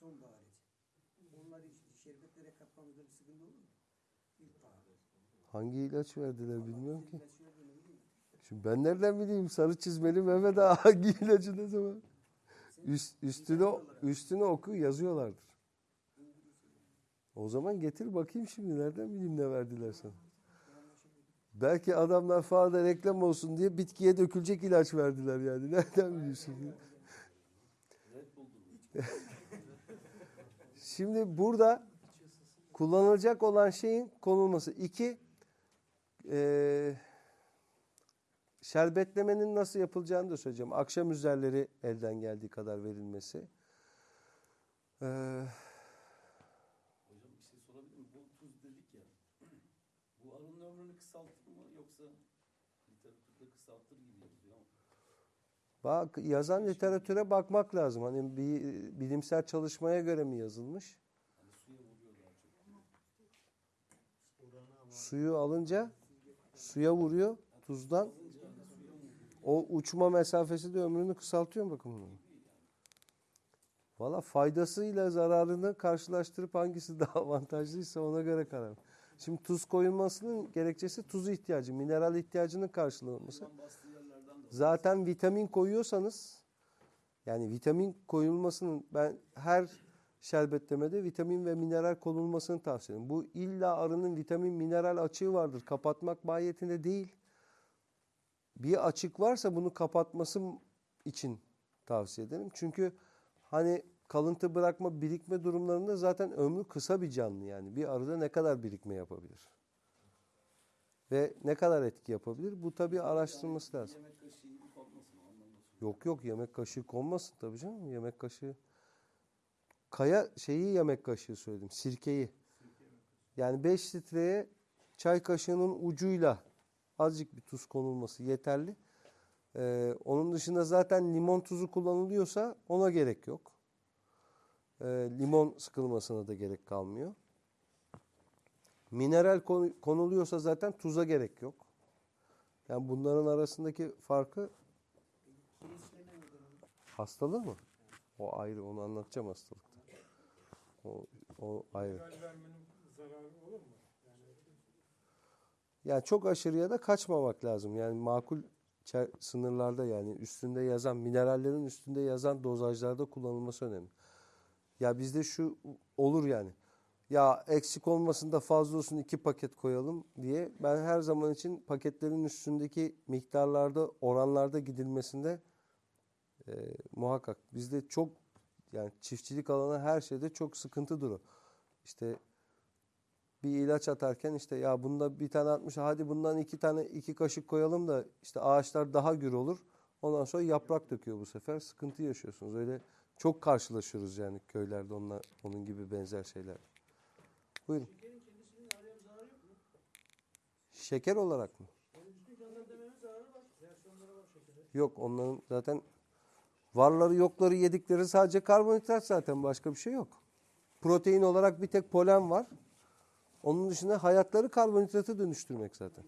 Sonbahar için. Onları işte şerbetlere katmamızda bir sıkıntı olur mu? İlkbahar. Hangi ilaç verdiler bilmiyorum ki. Şimdi ben nereden bileyim sarı çizmeli Mehmet Ağa hangi ilacı ne zaman? Üst, üstüne, üstüne oku yazıyorlardır. O zaman getir bakayım şimdi nereden bileyim ne verdiler sana. Belki adamlar fazla reklam olsun diye bitkiye dökülecek ilaç verdiler yani. Nereden biliyorsun? Şimdi burada kullanılacak olan şeyin konulması. iki eee şerbetlemenin nasıl yapılacağını da söyleyeceğim. Akşam üzerleri elden geldiği kadar verilmesi. Ee, Hocam bir şey sorabilir miyim? Bu tuz dedik ya. Bu arının ömrünü kısaltır mı yoksa literatürde kısaltır gibi yazıyor ama. Bak yazan literatüre bakmak lazım. Hani bir bilimsel çalışmaya göre mi yazılmış? Suyu alınca suya vuruyor tuzdan. O uçma mesafesi de ömrünü kısaltıyor mu bakın bunu? Valla faydasıyla zararını karşılaştırıp hangisi daha avantajlıysa ona göre karar. Şimdi tuz koyulmasının gerekçesi tuz ihtiyacı, mineral ihtiyacının karşılanması. Bundan bastığı yerlerden de Zaten vitamin koyuyorsanız yani vitamin koyulmasının ben her şerbetlemede vitamin ve mineral konulmasını tavsiye ederim. Bu illa arının vitamin mineral açığı vardır. Kapatmak mahiyetinde değil. Bir açık varsa bunu kapatması için tavsiye ederim. Çünkü hani kalıntı bırakma, birikme durumlarında zaten ömrü kısa bir canlı yani. Bir arıda ne kadar birikme yapabilir? Ve ne kadar etki yapabilir? Bu tabii araştırılması lazım. yemek kaşığı gibi kalmasın o anlamda söylüyorum. Yok yok yemek kaşığı konmasın tabii canım. Yemek kaşığı. Kaya şeyi yemek kaşığı söyledim. Sirkeyi. Yani 5 litreye çay kaşığının ucuyla azıcık bir tuz konulması yeterli. Ee, onun dışında zaten limon tuzu kullanılıyorsa ona gerek yok. Ee, limon sıkılmasına da gerek kalmıyor. Mineral konu- konuluyorsa zaten tuza gerek yok. Yani bunların arasındaki farkı? Hastalığı mı? O ayrı onu anlatacağım hastalıkta. O, o ayrı. Mineral vermenin zararı olur mu? Yani Yani çok aşırıya da kaçmamak lazım. Yani makul sınırlarda yani üstünde yazan minerallerin üstünde yazan dozajlarda kullanılması önemli. Ya bizde şu olur yani. Ya eksik olmasın da fazla olsun iki paket koyalım diye ben her zaman için paketlerin üstündeki miktarlarda oranlarda gidilmesinde e, muhakkak bizde çok yani çiftçilik alanı her şeyde çok sıkıntıdır o. İşte bir ilaç atarken işte ya bunda bir tane atmış hadi bundan iki tane iki kaşık koyalım da işte ağaçlar daha gür olur. Ondan sonra yaprak döküyor bu sefer sıkıntı yaşıyorsunuz. Öyle çok karşılaşıyoruz yani köylerde onunla, onun gibi benzer şeyler. Buyurun. Şekerin kendisinin araya bir zararı yok mu? Şeker olarak mı? Yok onların zaten varları yokları yedikleri sadece karbonhidrat zaten başka bir şey yok. Protein olarak bir tek polen var. Onun dışında hayatları karbonhidratı dönüştürmek zaten.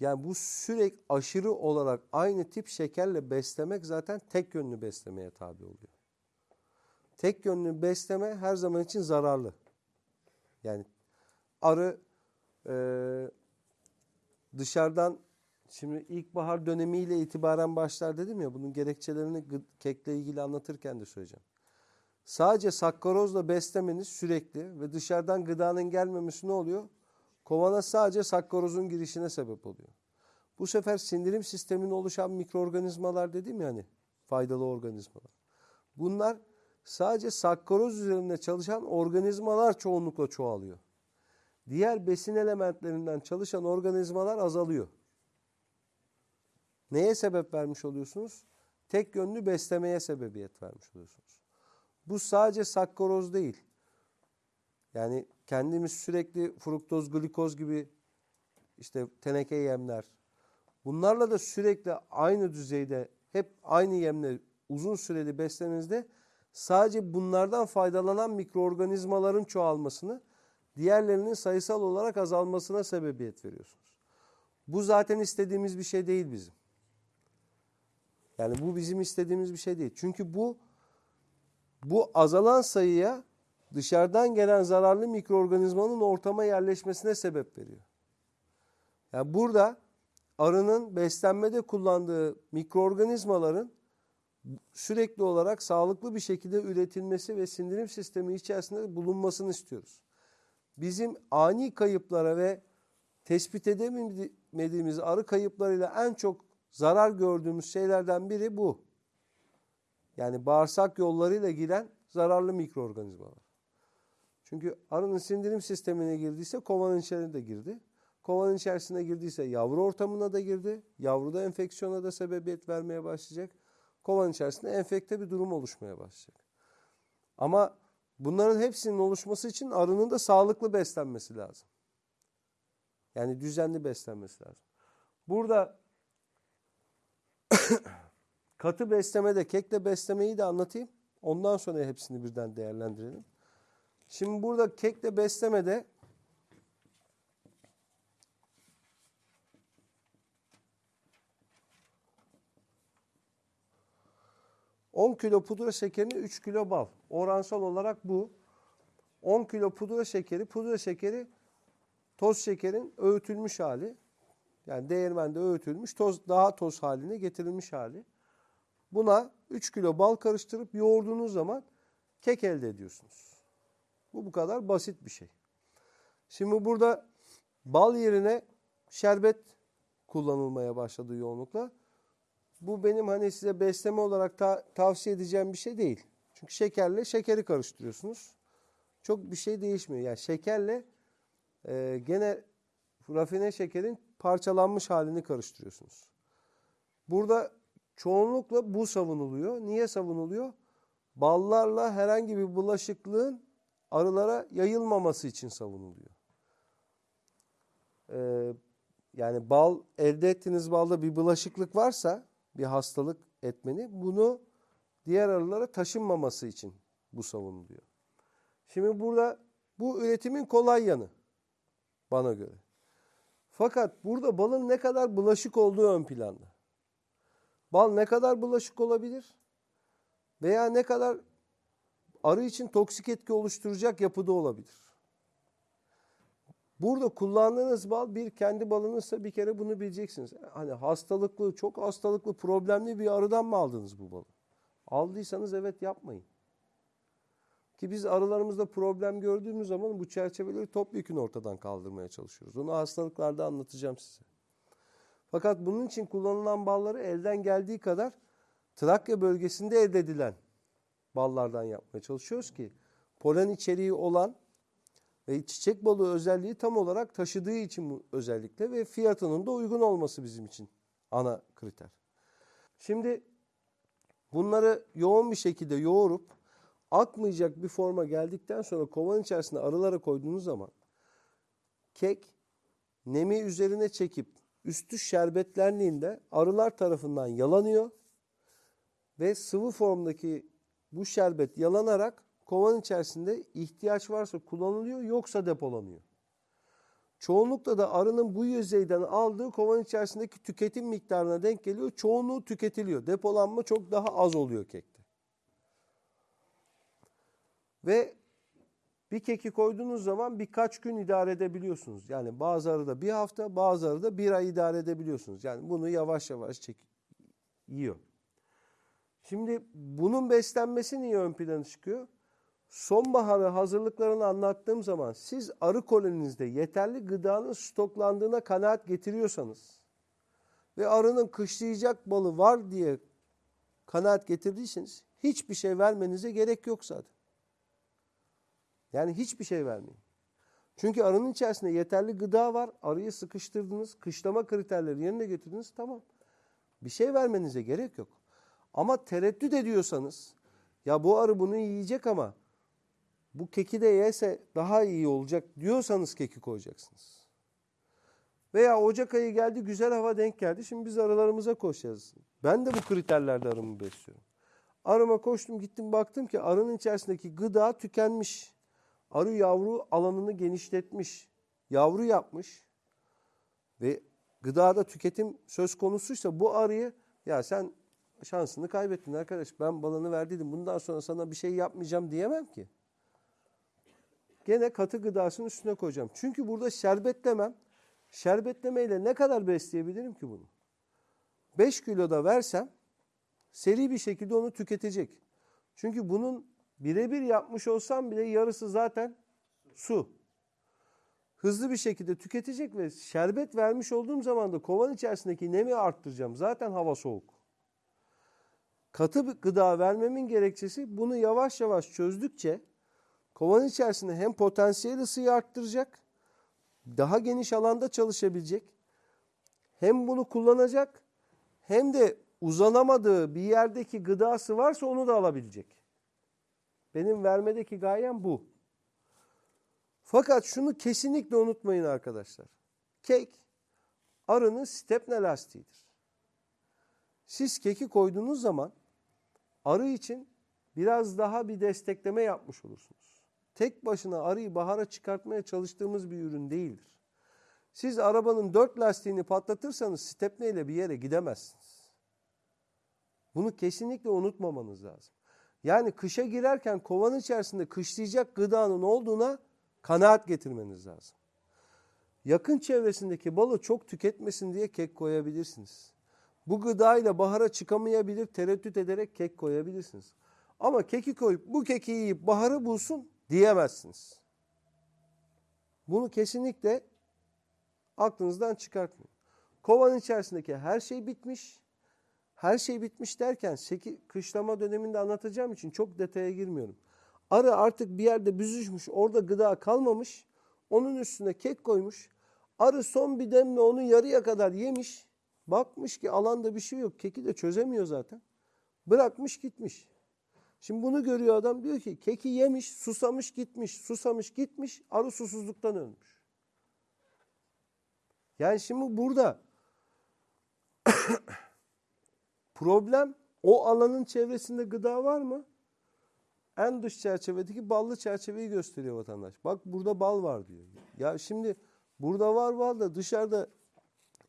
Yani bu sürekli aşırı olarak aynı tip şekerle beslemek zaten tek yönlü beslemeye tabi oluyor. Tek yönlü besleme her zaman için zararlı. Yani arı e, dışarıdan şimdi ilkbahar dönemiyle itibaren başlar dedim ya bunun gerekçelerini kekle ilgili anlatırken de söyleyeceğim. Sadece sakkarozla beslemeniz sürekli ve dışarıdan gıdanın gelmemesi ne oluyor? Kovana sadece sakkarozun girişine sebep oluyor. Bu sefer sindirim sisteminde oluşan mikroorganizmalar dedim ya hani faydalı organizmalar. Bunlar sadece sakkaroz üzerinde çalışan organizmalar çoğunlukla çoğalıyor. Diğer besin elementlerinden çalışan organizmalar azalıyor. Neye sebep vermiş oluyorsunuz? Tek yönlü beslemeye sebebiyet vermiş oluyorsunuz. Bu sadece sakkaroz değil. Yani kendimiz sürekli fruktoz, glikoz gibi işte teneke yemler. Bunlarla da sürekli aynı düzeyde hep aynı yemle uzun süreli beslenizde sadece bunlardan faydalanan mikroorganizmaların çoğalmasını, diğerlerinin sayısal olarak azalmasına sebebiyet veriyorsunuz. Bu zaten istediğimiz bir şey değil bizim. Yani bu bizim istediğimiz bir şey değil. Çünkü bu bu azalan sayıya dışarıdan gelen zararlı mikroorganizmanın ortama yerleşmesine sebep veriyor. Yani burada arının beslenmede kullandığı mikroorganizmaların sürekli olarak sağlıklı bir şekilde üretilmesi ve sindirim sistemi içerisinde bulunmasını istiyoruz. Bizim ani kayıplara ve tespit edemediğimiz arı kayıplarıyla en çok zarar gördüğümüz şeylerden biri bu. Yani bağırsak yollarıyla giren zararlı mikroorganizmalar. Çünkü arının sindirim sistemine girdiyse kovanın içerisine de girdi. Kovanın içerisine girdiyse yavru ortamına da girdi. Yavruda enfeksiyona da sebebiyet vermeye başlayacak. Kovanın içerisinde enfekte bir durum oluşmaya başlayacak. Ama bunların hepsinin oluşması için arının da sağlıklı beslenmesi lazım. Yani düzenli beslenmesi lazım. Burada katı beslemede, kekle beslemeyi de anlatayım. Ondan sonra hepsini birden değerlendirelim. Şimdi burada kekle beslemede ...10 kilo pudra şekerine 3 kilo bal. Oransal olarak bu. 10 kilo pudra şekeri, pudra şekeri toz şekerin öğütülmüş hali. Yani değirmende öğütülmüş, toz daha toz haline getirilmiş hali. Buna 3 kilo bal karıştırıp yoğurduğunuz zaman kek elde ediyorsunuz. Bu bu kadar basit bir şey. Şimdi burada bal yerine şerbet kullanılmaya başladı yoğunlukla. Bu benim hani size besleme olarak ta- tavsiye edeceğim bir şey değil. Çünkü şekerle şekeri karıştırıyorsunuz. Çok bir şey değişmiyor. Yani şekerle e, gene rafine şekerin parçalanmış halini karıştırıyorsunuz. Burada çoğunlukla bu savunuluyor. Niye savunuluyor? Ballarla herhangi bir bulaşıklığın arılara yayılmaması için savunuluyor. Ee, yani bal elde ettiğiniz balda bir bulaşıklık varsa bir hastalık etmeni bunu diğer arılara taşınmaması için bu savunuluyor. Şimdi burada bu üretimin kolay yanı bana göre. Fakat burada balın ne kadar bulaşık olduğu ön planda. Bal ne kadar bulaşık olabilir? Veya ne kadar arı için toksik etki oluşturacak yapıda olabilir. Burada kullandığınız bal bir kendi balınızsa bir kere bunu bileceksiniz. Hani hastalıklı, çok hastalıklı, problemli bir arıdan mı aldınız bu balı? Aldıysanız evet yapmayın. Ki biz arılarımızda problem gördüğümüz zaman bu çerçeveleri topyekun ortadan kaldırmaya çalışıyoruz. Onu hastalıklarda anlatacağım size. Fakat bunun için kullanılan balları elden geldiği kadar Trakya bölgesinde elde edilen ballardan yapmaya çalışıyoruz ki polen içeriği olan ve çiçek balığı özelliği tam olarak taşıdığı için bu özellikle ve fiyatının da uygun olması bizim için ana kriter. Şimdi bunları yoğun bir şekilde yoğurup akmayacak bir forma geldikten sonra kovanın içerisine arılara koyduğunuz zaman kek nemi üzerine çekip üstü şerbetlendiğinde arılar tarafından yalanıyor ve sıvı formdaki bu şerbet yalanarak kovanın içerisinde ihtiyaç varsa kullanılıyor yoksa depolanıyor. Çoğunlukla da arının bu yüzeyden aldığı kovanın içerisindeki tüketim miktarına denk geliyor. Çoğunluğu tüketiliyor. Depolanma çok daha az oluyor kekte. Ve bir keki koyduğunuz zaman birkaç gün idare edebiliyorsunuz. Yani bazı arada bir hafta, bazı arada bir ay idare edebiliyorsunuz. Yani bunu yavaş yavaş çek yiyor. Şimdi bunun beslenmesi niye ön plana çıkıyor? Sonbaharı hazırlıklarını anlattığım zaman siz arı koloninizde yeterli gıdanın stoklandığına kanaat getiriyorsanız ve arının kışlayacak balı var diye kanaat getirdiyseniz hiçbir şey vermenize gerek yok zaten. Yani hiçbir şey vermeyin. Çünkü arının içerisinde yeterli gıda var. Arıyı sıkıştırdınız. Kışlama kriterleri yerine getirdiniz. Tamam. Bir şey vermenize gerek yok. Ama tereddüt ediyorsanız ya bu arı bunu yiyecek ama bu keki de yese daha iyi olacak diyorsanız keki koyacaksınız. Veya Ocak ayı geldi güzel hava denk geldi. Şimdi biz arılarımıza koşacağız. Ben de bu kriterlerde arımı besliyorum. Arıma koştum gittim baktım ki arının içerisindeki gıda tükenmiş. Arı yavru alanını genişletmiş. Yavru yapmış. Ve gıdada tüketim söz konusuysa bu arıyı ya sen şansını kaybettin arkadaş. Ben balını verdiydim. Bundan sonra sana bir şey yapmayacağım diyemem ki. Gene katı gıdasının üstüne koyacağım. Çünkü burada şerbetlemem. Şerbetlemeyle ne kadar besleyebilirim ki bunu? 5 kilo da versem seri bir şekilde onu tüketecek. Çünkü bunun birebir yapmış olsam bile yarısı zaten su. Hızlı bir şekilde tüketecek ve şerbet vermiş olduğum zaman da kovan içerisindeki nemi arttıracağım. Zaten hava soğuk. Katı gıda vermemin gerekçesi bunu yavaş yavaş çözdükçe kovan içerisinde hem potansiyel ısıyı arttıracak, daha geniş alanda çalışabilecek, hem bunu kullanacak hem de uzanamadığı bir yerdeki gıdası varsa onu da alabilecek. Benim vermedeki gayem bu. Fakat şunu kesinlikle unutmayın arkadaşlar. Kek arının stepne lastiğidir. Siz keki koyduğunuz zaman arı için biraz daha bir destekleme yapmış olursunuz. Tek başına arıyı bahara çıkartmaya çalıştığımız bir ürün değildir. Siz arabanın dört lastiğini patlatırsanız stepne ile bir yere gidemezsiniz. Bunu kesinlikle unutmamanız lazım. Yani kışa girerken kovanın içerisinde kışlayacak gıdanın olduğuna kanaat getirmeniz lazım. Yakın çevresindeki balı çok tüketmesin diye kek koyabilirsiniz. Bu gıdayla bahara çıkamayabilir tereddüt ederek kek koyabilirsiniz. Ama keki koyup bu keki yiyip baharı bulsun diyemezsiniz. Bunu kesinlikle aklınızdan çıkartmayın. Kovanın içerisindeki her şey bitmiş. Her şey bitmiş derken seki, kışlama döneminde anlatacağım için çok detaya girmiyorum. Arı artık bir yerde büzüşmüş, orada gıda kalmamış. Onun üstüne kek koymuş. Arı son bir demle onu yarıya kadar yemiş. Bakmış ki alanda bir şey yok. Keki de çözemiyor zaten. Bırakmış gitmiş. Şimdi bunu görüyor adam diyor ki keki yemiş, susamış gitmiş, susamış gitmiş, arı susuzluktan ölmüş. Yani şimdi burada problem o alanın çevresinde gıda var mı? En dış çerçevedeki ballı çerçeveyi gösteriyor vatandaş. Bak burada bal var diyor. Ya şimdi burada var bal da dışarıda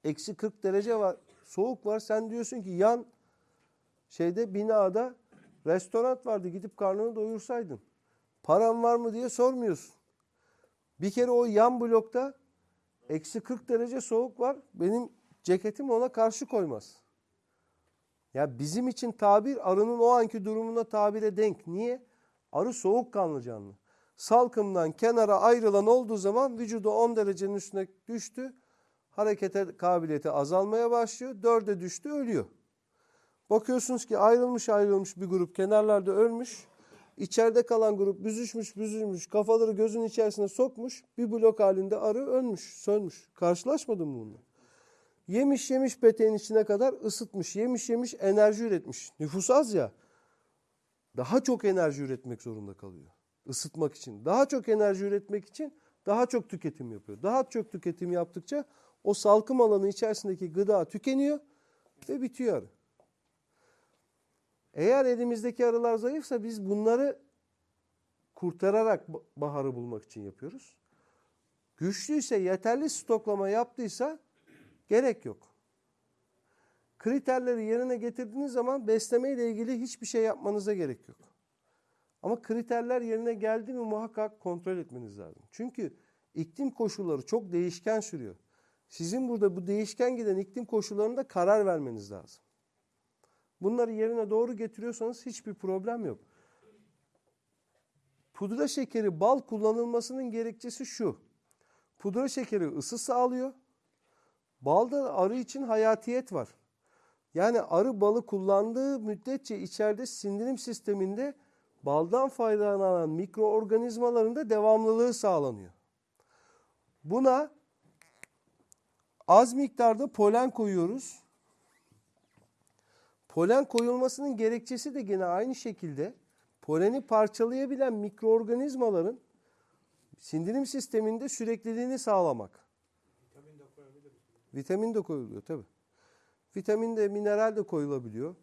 eksi 40 derece var. Soğuk var. Sen diyorsun ki yan şeyde binada restoran vardı. Gidip karnını doyursaydın. Paran var mı diye sormuyorsun. Bir kere o yan blokta eksi 40 derece soğuk var. Benim ceketim ona karşı koymaz. Ya bizim için tabir arının o anki durumuna tabire denk. Niye? Arı soğukkanlı canlı. Salkımdan kenara ayrılan olduğu zaman vücudu 10 derecenin üstüne düştü. Harekete kabiliyeti azalmaya başlıyor. 4'e düştü ölüyor. Bakıyorsunuz ki ayrılmış ayrılmış bir grup kenarlarda ölmüş. İçeride kalan grup büzüşmüş büzülmüş kafaları gözün içerisine sokmuş. Bir blok halinde arı ölmüş sönmüş. Karşılaşmadın mı bununla? Yemiş yemiş peteğin içine kadar ısıtmış. Yemiş yemiş enerji üretmiş. Nüfus az ya. Daha çok enerji üretmek zorunda kalıyor. Isıtmak için. Daha çok enerji üretmek için daha çok tüketim yapıyor. Daha çok tüketim yaptıkça o salkım alanı içerisindeki gıda tükeniyor ve bitiyor arı. Eğer elimizdeki arılar zayıfsa biz bunları kurtararak baharı bulmak için yapıyoruz. Güçlüyse yeterli stoklama yaptıysa Gerek yok. Kriterleri yerine getirdiğiniz zaman besleme ile ilgili hiçbir şey yapmanıza gerek yok. Ama kriterler yerine geldi mi muhakkak kontrol etmeniz lazım. Çünkü iklim koşulları çok değişken sürüyor. Sizin burada bu değişken giden iklim koşullarında karar vermeniz lazım. Bunları yerine doğru getiriyorsanız hiçbir problem yok. Pudra şekeri bal kullanılmasının gerekçesi şu. Pudra şekeri ısı sağlıyor. Balda arı için hayatiyet var. Yani arı balı kullandığı müddetçe içeride sindirim sisteminde baldan faydalanan mikroorganizmaların da devamlılığı sağlanıyor. Buna az miktarda polen koyuyoruz. Polen koyulmasının gerekçesi de gene aynı şekilde poleni parçalayabilen mikroorganizmaların sindirim sisteminde sürekliliğini sağlamak. Vitamin de koyabiliriz. Vitamin de koyuluyor tabi. Vitamin de mineral de koyulabiliyor.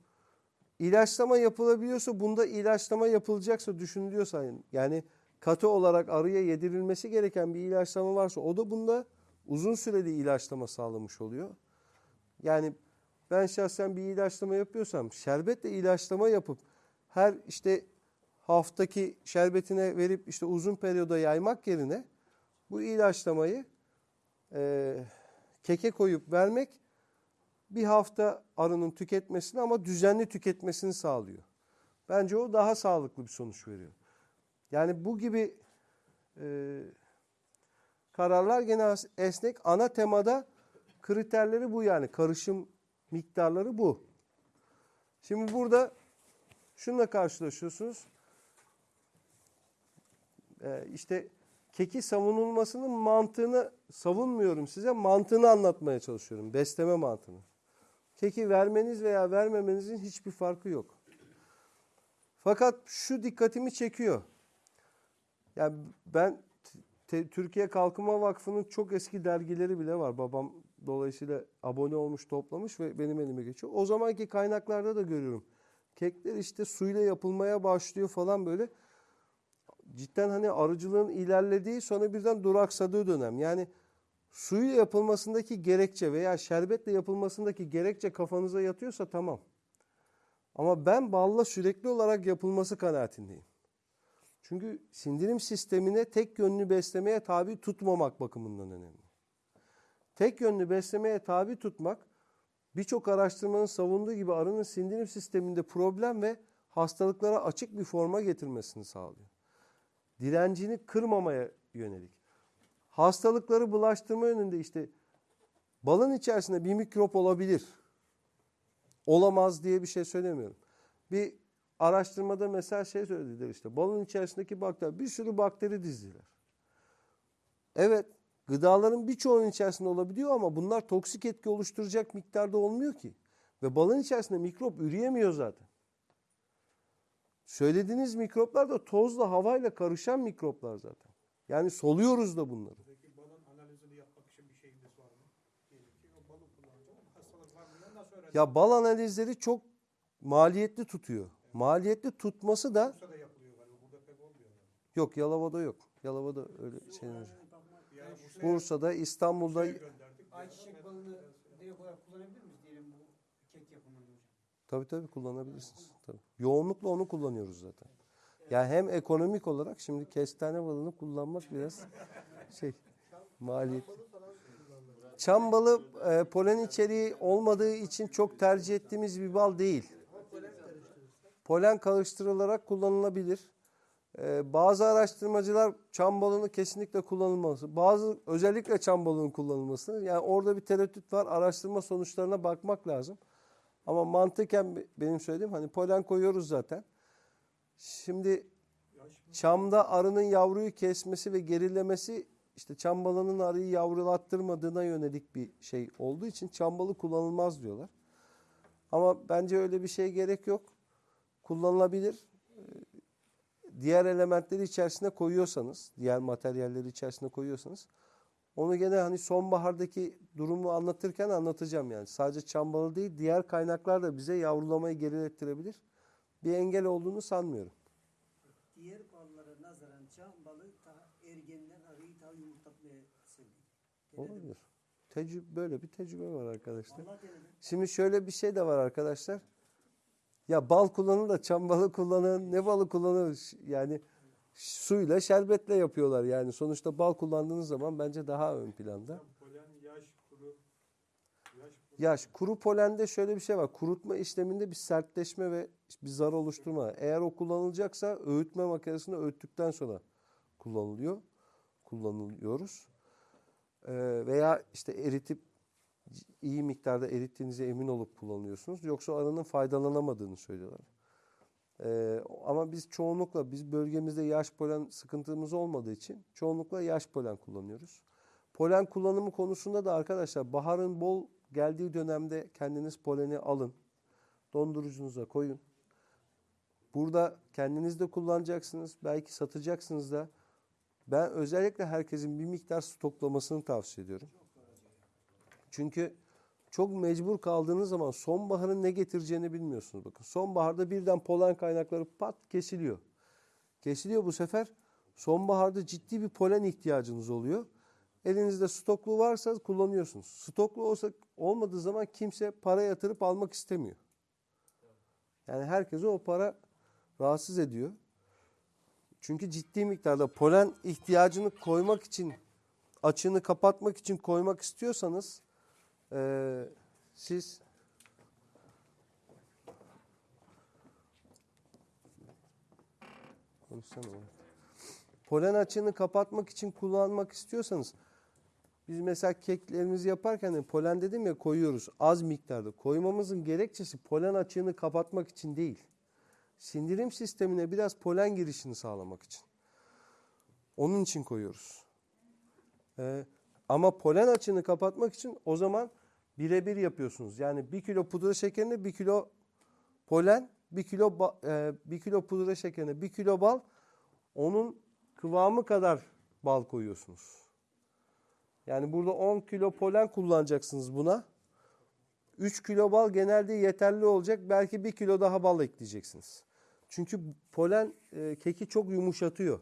İlaçlama yapılabiliyorsa bunda ilaçlama yapılacaksa düşünülüyorsa yani katı olarak arıya yedirilmesi gereken bir ilaçlama varsa o da bunda uzun süreli ilaçlama sağlamış oluyor. Yani ben şahsen bir ilaçlama yapıyorsam şerbetle ilaçlama yapıp her işte haftaki şerbetine verip işte uzun periyoda yaymak yerine bu ilaçlamayı e, keke koyup vermek bir hafta arının tüketmesini ama düzenli tüketmesini sağlıyor. Bence o daha sağlıklı bir sonuç veriyor. Yani bu gibi e, kararlar gene esnek. Ana temada kriterleri bu yani. Karışım miktarları bu. Şimdi burada şununla karşılaşıyorsunuz. Ee, işte keki savunulmasının mantığını savunmuyorum size. Mantığını anlatmaya çalışıyorum. Besleme mantığını. Keki vermeniz veya vermemenizin hiçbir farkı yok. Fakat şu dikkatimi çekiyor. Yani ben Türkiye Kalkınma Vakfı'nın çok eski dergileri bile var. Babam dolayısıyla abone olmuş, toplamış ve benim elime geçiyor. O zamanki kaynaklarda da görüyorum. Kekler işte suyla yapılmaya başlıyor falan böyle. Cidden hani arıcılığın ilerlediği sonra birden duraksadığı dönem. Yani suyla yapılmasındaki gerekçe veya şerbetle yapılmasındaki gerekçe kafanıza yatıyorsa tamam. Ama ben balla sürekli olarak yapılması kanaatindeyim. Çünkü sindirim sistemine tek yönlü beslemeye tabi tutmamak bakımından önemli. Tek yönlü beslemeye tabi tutmak birçok araştırmanın savunduğu gibi arının sindirim sisteminde problem ve hastalıklara açık bir forma getirmesini sağlıyor. Direncini kırmamaya yönelik. Hastalıkları bulaştırma yönünde işte balın içerisinde bir mikrop olabilir. Olamaz diye bir şey söylemiyorum. Bir araştırmada mesela şey söylediler işte balın içerisindeki bakteri bir sürü bakteri dizdiler. Evet gıdaların birçoğunun içerisinde olabiliyor ama bunlar toksik etki oluşturacak miktarda olmuyor ki. Ve balın içerisinde mikrop üreyemiyor zaten. Söylediğiniz mikroplar da tozla havayla karışan mikroplar zaten. Yani soluyoruz da bunları. Peki balın analizini yapmak için bir şeyimiz var mı? Ya bal analizleri çok maliyetli tutuyor. Maliyetli tutması da Bursa'da yapılıyor galiba. Burada pek olmuyor. Yani. yok Yalova'da yok. Yalova'da öyle şeyler. Bursa'da, İstanbul'da. Ayçiçek balını direkt olarak kullanabilir miyiz diyelim bu kek yapımında hocam? tabii tabii kullanabilirsiniz. Tabii. Yoğunlukla onu kullanıyoruz zaten. Yani hem ekonomik olarak şimdi kestane balını kullanmak biraz şey maliyet. Çam balı e, polen içeriği olmadığı için çok tercih ettiğimiz bir bal değil. Polen karıştırılarak kullanılabilir. E, bazı araştırmacılar çam balını kesinlikle kullanılması, bazı özellikle çam balının kullanılması. Yani orada bir tereddüt var. Araştırma sonuçlarına bakmak lazım. Ama mantıken be- benim söylediğim hani polen koyuyoruz zaten. Şimdi çamda arının yavruyu kesmesi ve gerilemesi işte çam balının arıyı yavrulattırmadığına yönelik bir şey olduğu için çam balı kullanılmaz diyorlar. Ama bence öyle bir şey gerek yok. Kullanılabilir. Diğer elementleri içerisine koyuyorsanız, diğer materyalleri içerisine koyuyorsanız onu gene hani sonbahardaki durumu anlatırken anlatacağım yani. Sadece çam balı değil, diğer kaynaklar da bize yavrulamayı gerilettirebilir. Bir engel olduğunu sanmıyorum. Diğer ballara nazaran çam balı daha ergenler arıyı daha yumurtlatmaya. Olabilir. Tecrübe, böyle bir tecrübe var arkadaşlar. Şimdi şöyle bir şey de var arkadaşlar. Ya bal kullanın da çam balı kullanın, ne balı kullanın yani suyla şerbetle yapıyorlar yani. Sonuçta bal kullandığınız zaman bence daha ön planda. Polen, yaş, kuru. Yaş, kuru. Yaş, kuru polende şöyle bir şey var. Kurutma işleminde bir sertleşme ve bir zar oluşturma. Eğer o kullanılacaksa öğütme makinesinde öğüttükten sonra kullanılıyor. Kullanılıyoruz. Ee, veya işte eritip iyi miktarda erittiğinize emin olup kullanıyorsunuz. Yoksa arının faydalanamadığını söylüyorlar. Ee, ama biz çoğunlukla biz bölgemizde yaş polen sıkıntımız olmadığı için çoğunlukla yaş polen kullanıyoruz. Polen kullanımı konusunda da arkadaşlar baharın bol geldiği dönemde kendiniz poleni alın. Dondurucunuza koyun. Burada kendiniz de kullanacaksınız. Belki satacaksınız da. Ben özellikle herkesin bir miktar stoklamasını tavsiye ediyorum. Çünkü çok mecbur kaldığınız zaman sonbaharın ne getireceğini bilmiyorsunuz. Bakın sonbaharda birden polen kaynakları pat kesiliyor. Kesiliyor bu sefer sonbaharda ciddi bir polen ihtiyacınız oluyor. Elinizde stoklu varsa kullanıyorsunuz. Stoklu olsa olmadığı zaman kimse para yatırıp almak istemiyor. Yani herkese o para rahatsız ediyor. Çünkü ciddi miktarda polen ihtiyacını koymak için, açığını kapatmak için koymak istiyorsanız eee, siz. Polen açığını kapatmak için kullanmak istiyorsanız biz mesela keklerimizi yaparken de polen dedim ya koyuyoruz az miktarda. Koymamızın gerekçesi polen açığını kapatmak için değil. Sindirim sistemine biraz polen girişini sağlamak için. Onun için koyuyoruz. Ee, ama polen açığını kapatmak için o zaman birebir yapıyorsunuz. Yani bir kilo pudra şekerine bir kilo polen, bir kilo e, bir kilo pudra şekerine bir kilo bal, onun kıvamı kadar bal koyuyorsunuz. Yani burada 10 kilo polen kullanacaksınız buna. 3 kilo bal genelde yeterli olacak. Belki 1 kilo daha bal ekleyeceksiniz. Çünkü polen e, keki çok yumuşatıyor.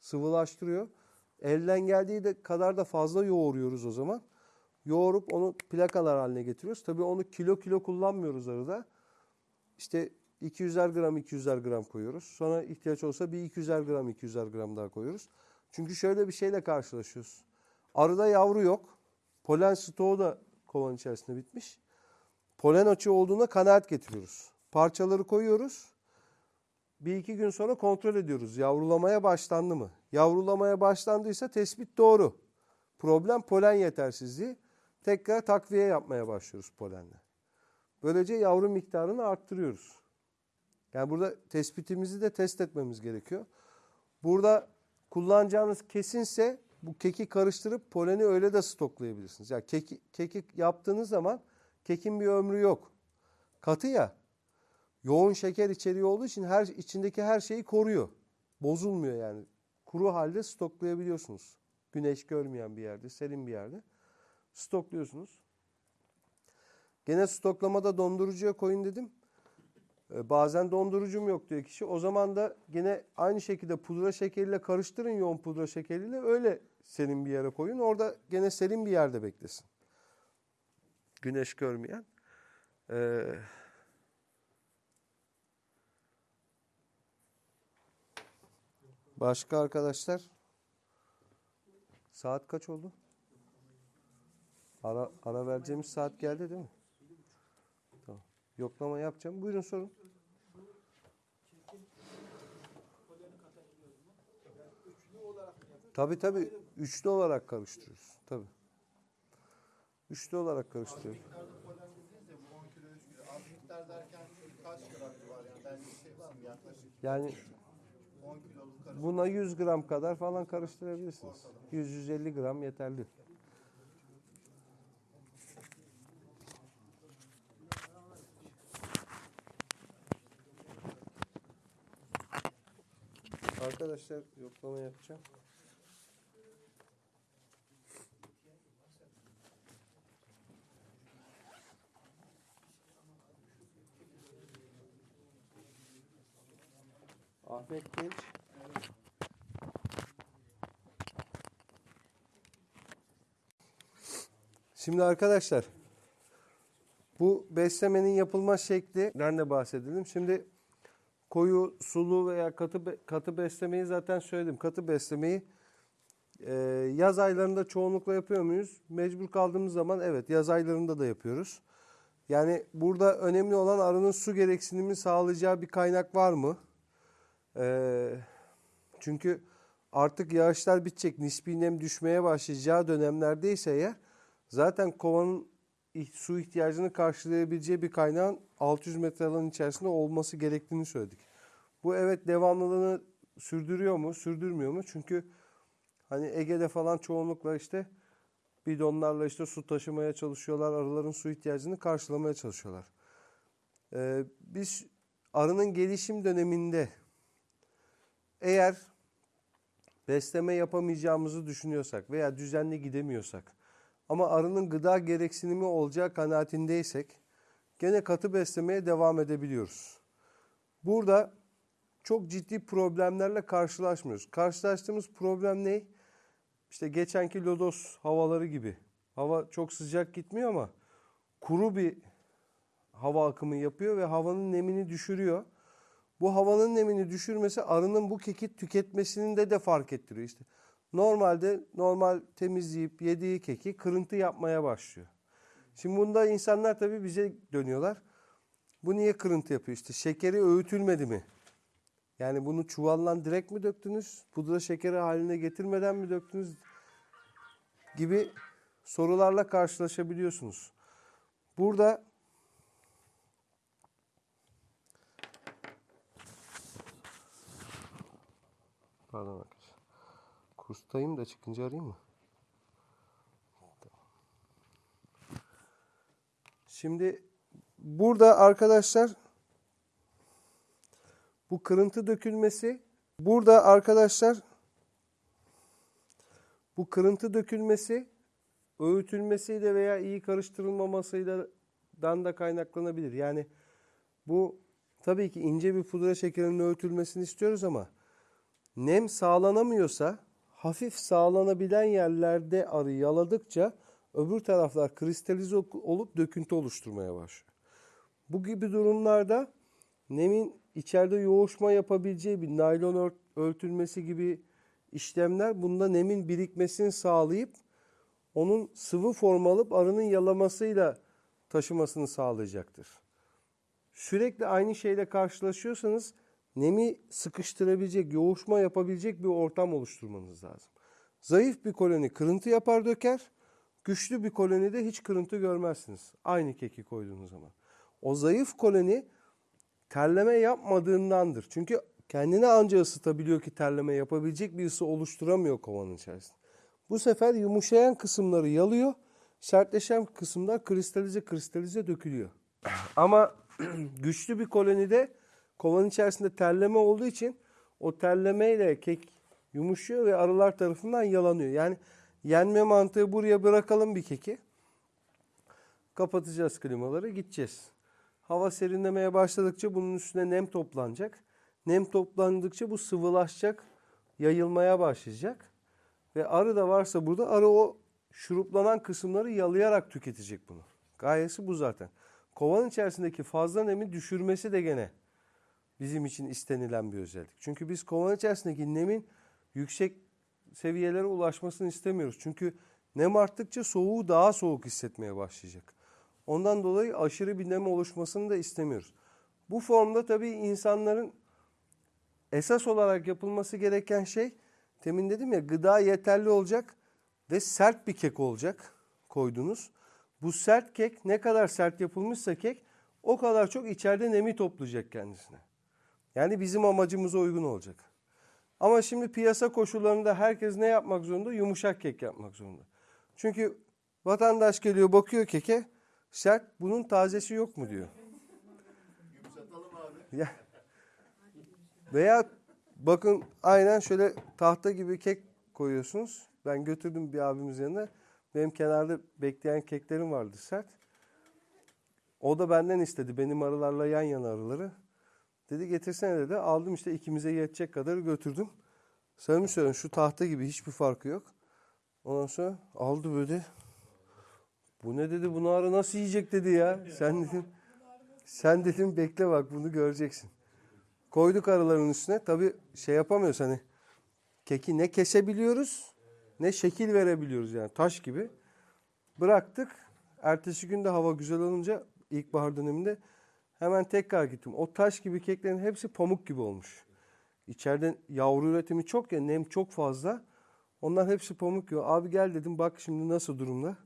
Sıvılaştırıyor. Elden geldiği de kadar da fazla yoğuruyoruz o zaman. Yoğurup onu plakalar haline getiriyoruz. Tabii onu kilo kilo kullanmıyoruz arada. İşte 200'er gram 200'er gram koyuyoruz. Sonra ihtiyaç olsa bir 200'er gram 200'er gram daha koyuyoruz. Çünkü şöyle bir şeyle karşılaşıyoruz. Arıda yavru yok. Polen stoğu da kovan içerisinde bitmiş. Polen açığı olduğuna kanaat getiriyoruz. Parçaları koyuyoruz. Bir iki gün sonra kontrol ediyoruz. Yavrulamaya başlandı mı? Yavrulamaya başlandıysa tespit doğru. Problem polen yetersizliği. Tekrar takviye yapmaya başlıyoruz polenle. Böylece yavru miktarını arttırıyoruz. Yani burada tespitimizi de test etmemiz gerekiyor. Burada kullanacağınız kesinse bu keki karıştırıp poleni öyle de stoklayabilirsiniz. Yani keki, keki yaptığınız zaman kekin bir ömrü yok. Katı ya. Yoğun şeker içeriği olduğu için her içindeki her şeyi koruyor. Bozulmuyor yani. Kuru halde stoklayabiliyorsunuz. Güneş görmeyen bir yerde, serin bir yerde stokluyorsunuz. Gene stoklamada dondurucuya koyun dedim. Ee, bazen dondurucum yok diyor kişi. O zaman da gene aynı şekilde pudra şekeriyle karıştırın yoğun pudra şekeriyle öyle serin bir yere koyun. Orada gene serin bir yerde beklesin. Güneş görmeyen. Ee, başka arkadaşlar? Saat kaç oldu? Ara, ara vereceğimiz saat geldi değil mi? Tamam. Yoklama yapacağım. Buyurun sorun. Tabii tabii. Üçlü olarak karıştırıyoruz. Tabii. Üçlü olarak karıştırıyoruz. miktarda polen dediniz de bu 10 kilo 3 kilo. Az miktar derken kaç gram var yani belli bir var mı yaklaşık Yani 10 kiloluk karışık. buna 100 gram kadar falan karıştırabilirsiniz. 100-150 gram yeterli. Arkadaşlar yoklama yapacağım. Ahmet Genç. Şimdi arkadaşlar bu beslemenin yapılma şeklinden de bahsedelim. Şimdi koyu, sulu veya katı katı beslemeyi zaten söyledim. Katı beslemeyi e, yaz aylarında çoğunlukla yapıyor muyuz? Mecbur kaldığımız zaman evet yaz aylarında da yapıyoruz. Yani burada önemli olan arının su gereksinimi sağlayacağı bir kaynak var mı? Ee, çünkü artık yağışlar bitecek, nispi nem düşmeye başlayacağı dönemlerdeyse eğer zaten kovanın su ihtiyacını karşılayabileceği bir kaynağın 600 metre alanın içerisinde olması gerektiğini söyledik. Bu evet devamlılığını sürdürüyor mu, sürdürmüyor mu? Çünkü hani Ege'de falan çoğunlukla işte bidonlarla işte su taşımaya çalışıyorlar, arıların su ihtiyacını karşılamaya çalışıyorlar. Ee, biz arının gelişim döneminde eğer besleme yapamayacağımızı düşünüyorsak veya düzenli gidemiyorsak ama arının gıda gereksinimi olacağı kanaatindeysek gene katı beslemeye devam edebiliyoruz. Burada çok ciddi problemlerle karşılaşmıyoruz. Karşılaştığımız problem ne? işte geçenki lodos havaları gibi. Hava çok sıcak gitmiyor ama kuru bir hava akımı yapıyor ve havanın nemini düşürüyor. Bu havanın nemini düşürmesi arının bu keki tüketmesinin de de fark ettiriyor işte. Normalde normal temizleyip yediği keki kırıntı yapmaya başlıyor. Şimdi bunda insanlar tabii bize dönüyorlar. Bu niye kırıntı yapıyor? İşte şekeri öğütülmedi mi? Yani bunu çuvalla direkt mi döktünüz? Pudra şekeri haline getirmeden mi döktünüz? Gibi sorularla karşılaşabiliyorsunuz. Burada Pardon arkadaşlar. Kurstayım da çıkınca arayayım mı? Şimdi burada arkadaşlar bu kırıntı dökülmesi burada arkadaşlar bu kırıntı dökülmesi öğütülmesiyle veya iyi karıştırılmamasıyla dan da kaynaklanabilir. Yani bu tabii ki ince bir pudra şekerinin öğütülmesini istiyoruz ama nem sağlanamıyorsa hafif sağlanabilen yerlerde arı yaladıkça öbür taraflar kristalize olup döküntü oluşturmaya başlıyor. Bu gibi durumlarda nemin içeride yoğuşma yapabileceği bir naylon ört- örtülmesi gibi işlemler bunda nemin birikmesini sağlayıp onun sıvı form alıp arının yalamasıyla taşımasını sağlayacaktır. Sürekli aynı şeyle karşılaşıyorsanız nemi sıkıştırabilecek, yoğuşma yapabilecek bir ortam oluşturmanız lazım. Zayıf bir koloni kırıntı yapar döker, güçlü bir kolonide hiç kırıntı görmezsiniz. Aynı keki koyduğunuz zaman. O zayıf koloni terleme yapmadığındandır. Çünkü kendini anca ısıtabiliyor ki terleme yapabilecek bir ısı oluşturamıyor kovanın içerisinde. Bu sefer yumuşayan kısımları yalıyor, sertleşen kısımlar kristalize kristalize dökülüyor. Ama güçlü bir kolonide kovanın içerisinde terleme olduğu için o terlemeyle kek yumuşuyor ve arılar tarafından yalanıyor. Yani yenme mantığı buraya bırakalım bir keki. Kapatacağız klimaları gideceğiz. Hava serinlemeye başladıkça bunun üstüne nem toplanacak. Nem toplandıkça bu sıvılaşacak, yayılmaya başlayacak. Ve arı da varsa burada arı o şuruplanan kısımları yalayarak tüketecek bunu. Gayesi bu zaten. Kovanın içerisindeki fazla nemi düşürmesi de gene bizim için istenilen bir özellik. Çünkü biz kovanın içerisindeki nemin yüksek seviyelere ulaşmasını istemiyoruz. Çünkü nem arttıkça soğuğu daha soğuk hissetmeye başlayacak. Ondan dolayı aşırı bir nem oluşmasını da istemiyoruz. Bu formda tabii insanların esas olarak yapılması gereken şey temin dedim ya gıda yeterli olacak ve sert bir kek olacak koydunuz. Bu sert kek ne kadar sert yapılmışsa kek o kadar çok içeride nemi toplayacak kendisine. Yani bizim amacımıza uygun olacak. Ama şimdi piyasa koşullarında herkes ne yapmak zorunda? Yumuşak kek yapmak zorunda. Çünkü vatandaş geliyor bakıyor keke sert bunun tazesi yok mu diyor. Ya. Veya bakın aynen şöyle tahta gibi kek koyuyorsunuz. Ben götürdüm bir abimiz yanına. Benim kenarda bekleyen keklerim vardı sert. O da benden istedi. Benim arılarla yan yana arıları. Dedi getirsene dedi. Aldım işte ikimize yetecek kadar götürdüm. Samimi söylüyorum şu tahta gibi hiçbir farkı yok. Ondan sonra aldı böyle. Bu ne dedi bunu arı nasıl yiyecek dedi ya. Sen dedim, sen dedim bekle bak bunu göreceksin. Koyduk arıların üstüne. Tabii şey yapamıyoruz hani keki ne kesebiliyoruz ne şekil verebiliyoruz yani taş gibi. Bıraktık. Ertesi gün de hava güzel olunca ilkbahar döneminde hemen tekrar gittim. O taş gibi keklerin hepsi pamuk gibi olmuş. İçeride yavru üretimi çok ya nem çok fazla. Onlar hepsi pamuk gibi. Abi gel dedim bak şimdi nasıl durumda.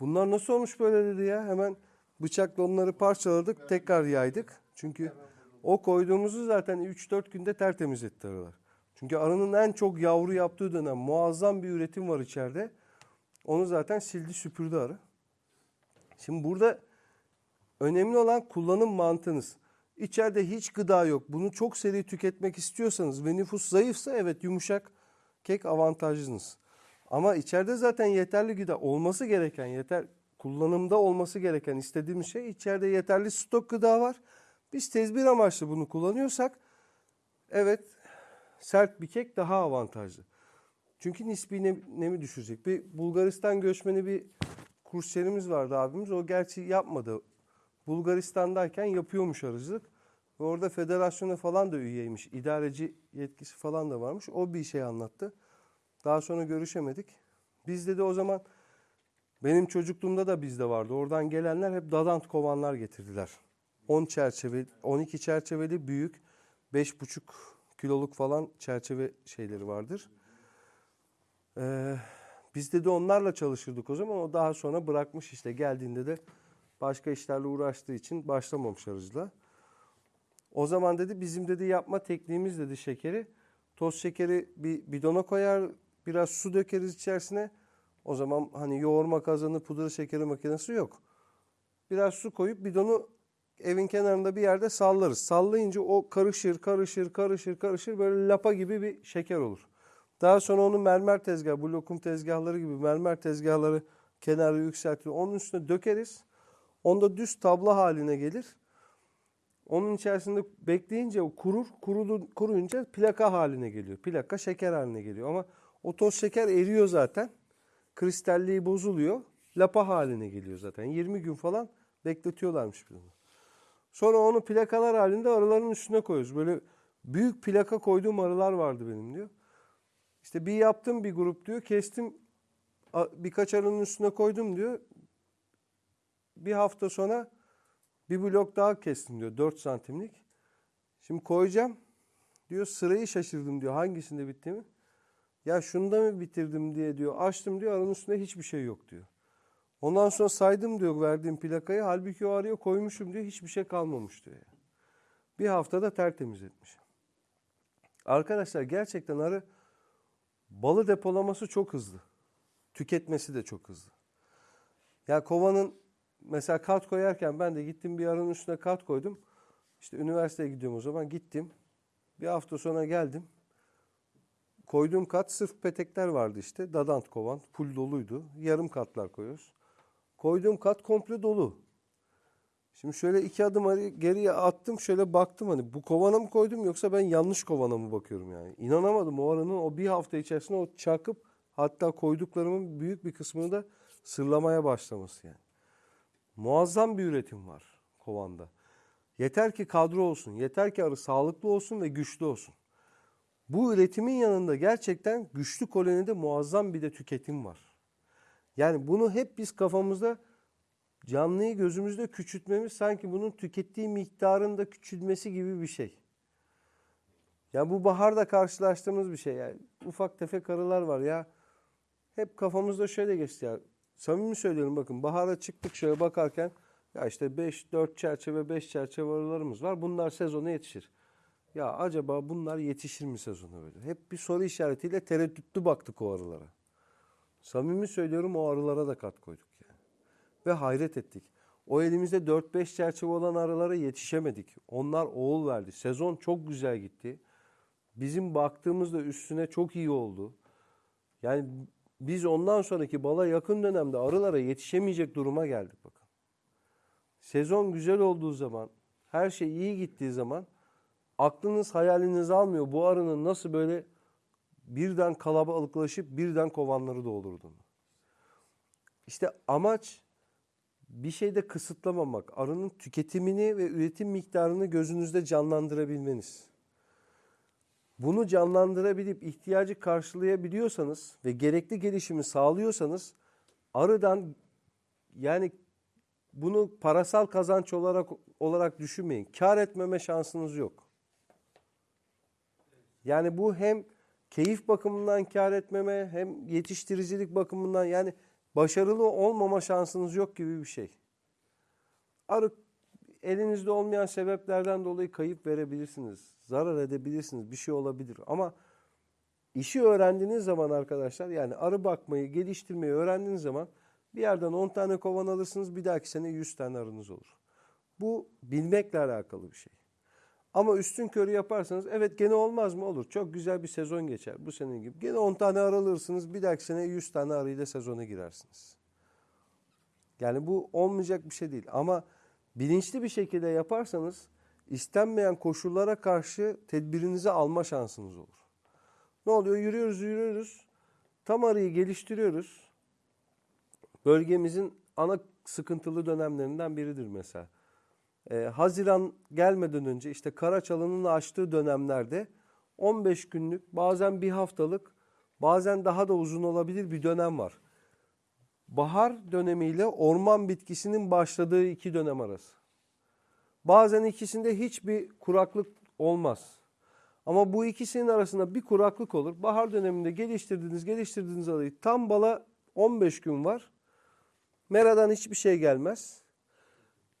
Bunlar nasıl olmuş böyle dedi ya. Hemen bıçakla onları parçaladık tekrar yaydık. Çünkü o koyduğumuzu zaten 3-4 günde tertemiz etti arılar. Çünkü arının en çok yavru yaptığı dönem muazzam bir üretim var içeride. Onu zaten sildi süpürdü arı. Şimdi burada önemli olan kullanım mantığınız. İçeride hiç gıda yok. Bunu çok seri tüketmek istiyorsanız ve nüfus zayıfsa evet yumuşak kek avantajlınız. Ama içeride zaten yeterli gıda olması gereken, yeter kullanımda olması gereken istediğimiz şey içeride yeterli stok gıda var. Biz tezbir amaçlı bunu kullanıyorsak evet sert bir kek daha avantajlı. Çünkü nispi nem- nemi düşürecek. Bir Bulgaristan göçmeni bir kursiyerimiz vardı abimiz. O gerçi yapmadı. Bulgaristan'dayken yapıyormuş arıcılık. Ve orada federasyona falan da üyeymiş. İdareci yetkisi falan da varmış. O bir şey anlattı. Daha sonra görüşemedik. Bizde de o zaman benim çocukluğumda da bizde vardı. Oradan gelenler hep dadant kovanlar getirdiler. 10 çerçeve, 12 çerçeveli büyük 5,5 kiloluk falan çerçeve şeyleri vardır. Ee, bizde de onlarla çalışırdık o zaman. O daha sonra bırakmış işte. Geldiğinde de başka işlerle uğraştığı için başlamamış arıcılığa. O zaman dedi bizim dedi yapma tekniğimiz dedi şekeri. Toz şekeri bir bidona koyar, biraz su dökeriz içerisine. O zaman hani yoğurma kazanı, pudra şekeri makinesi yok. Biraz su koyup bidonu evin kenarında bir yerde sallarız. Sallayınca o karışır, karışır, karışır, karışır böyle lapa gibi bir şeker olur. Daha sonra onu mermer tezgah, bu lokum tezgahları gibi mermer tezgahları kenarı yükseltiyor. Onun üstüne dökeriz. Onda düz tabla haline gelir. Onun içerisinde bekleyince o kurur, kurulu, kuruyunca plaka haline geliyor. Plaka şeker haline geliyor. Ama o toz şeker eriyor zaten. Kristalliği bozuluyor. Lapa haline geliyor zaten. 20 gün falan bekletiyorlarmış bunu. Sonra onu plakalar halinde arıların üstüne koyuyoruz. Böyle büyük plaka koyduğum arılar vardı benim diyor. İşte bir yaptım bir grup diyor. Kestim birkaç arının üstüne koydum diyor. Bir hafta sonra bir blok daha kestim diyor. 4 santimlik. Şimdi koyacağım. Diyor sırayı şaşırdım diyor. Hangisinde bittiğimi. Ya şunda mı bitirdim diye diyor. Açtım diyor. Arının üstünde hiçbir şey yok diyor. Ondan sonra saydım diyor verdiğim plakayı. Halbuki o araya koymuşum diyor. Hiçbir şey kalmamış diyor. Bir haftada tertemiz etmiş. Arkadaşlar gerçekten arı balı depolaması çok hızlı. Tüketmesi de çok hızlı. Ya kovanın mesela kat koyarken ben de gittim bir arının üstüne kat koydum. İşte üniversiteye gidiyorum o zaman gittim. Bir hafta sonra geldim. Koyduğum kat sırf petekler vardı işte. Dadant kovan. Full doluydu. Yarım katlar koyuyoruz. Koyduğum kat komple dolu. Şimdi şöyle iki adım ari- geriye attım. Şöyle baktım hani bu kovana mı koydum yoksa ben yanlış kovana mı bakıyorum yani. İnanamadım o arının o bir hafta içerisinde o çakıp hatta koyduklarımın büyük bir kısmını da sırlamaya başlaması yani. Muazzam bir üretim var kovanda. Yeter ki kadro olsun, yeter ki arı sağlıklı olsun ve güçlü olsun. Bu üretimin yanında gerçekten güçlü kolonide muazzam bir de tüketim var. Yani bunu hep biz kafamızda canlıyı gözümüzde küçültmemiz sanki bunun tükettiği miktarın da küçülmesi gibi bir şey. Ya bu baharda karşılaştığımız bir şey yani. Ufak tefek arılar var ya. Hep kafamızda şöyle geçti ya. Samimi söylüyorum bakın bahara çıktık şöyle bakarken ya işte 5 4 çerçeve 5 çerçeve arılarımız var. Bunlar sezona yetişir. Ya acaba bunlar yetişir mi sezona böyle? Hep bir soru işaretiyle tereddütlü baktık o arılara. Samimi söylüyorum o arılara da kat koyduk yani. Ve hayret ettik. O elimizde 4-5 çerçeve olan arılara yetişemedik. Onlar oğul verdi. Sezon çok güzel gitti. Bizim baktığımızda üstüne çok iyi oldu. Yani biz ondan sonraki bala yakın dönemde arılara yetişemeyecek duruma geldik bakın. Sezon güzel olduğu zaman, her şey iyi gittiği zaman aklınız hayaliniz almıyor bu arının nasıl böyle birden kalabalıklaşıp birden kovanları doldurduğunu. İşte amaç bir şeyde kısıtlamamak, arının tüketimini ve üretim miktarını gözünüzde canlandırabilmeniz. Bunu canlandırabilip ihtiyacı karşılayabiliyorsanız ve gerekli gelişimi sağlıyorsanız arıdan yani bunu parasal kazanç olarak olarak düşünmeyin. Kar etmeme şansınız yok. Yani bu hem keyif bakımından kar etmeme hem yetiştiricilik bakımından yani başarılı olmama şansınız yok gibi bir şey. Arı elinizde olmayan sebeplerden dolayı kayıp verebilirsiniz. Zarar edebilirsiniz. Bir şey olabilir. Ama işi öğrendiğiniz zaman arkadaşlar yani arı bakmayı, geliştirmeyi öğrendiğiniz zaman bir yerden 10 tane kovan alırsınız. Bir dahaki sene 100 tane arınız olur. Bu bilmekle alakalı bir şey. Ama üstün körü yaparsanız evet gene olmaz mı? Olur. Çok güzel bir sezon geçer bu senin gibi. Gene 10 tane arı alırsınız. Bir dahaki sene 100 tane arıyla sezona girersiniz. Yani bu olmayacak bir şey değil. Ama bilinçli bir şekilde yaparsanız istenmeyen koşullara karşı tedbirinizi alma şansınız olur. Ne oluyor? Yürüyoruz, yürüyoruz. tam arıyı geliştiriyoruz. Bölgemizin ana sıkıntılı dönemlerinden biridir mesela. Ee, Haziran gelmeden önce işte Karaçalı'nın açtığı dönemlerde 15 günlük bazen bir haftalık bazen daha da uzun olabilir bir dönem var. Bahar dönemiyle orman bitkisinin başladığı iki dönem arası. Bazen ikisinde hiçbir kuraklık olmaz. Ama bu ikisinin arasında bir kuraklık olur. Bahar döneminde geliştirdiğiniz, geliştirdiğiniz arayı tam bala 15 gün var. Meradan hiçbir şey gelmez.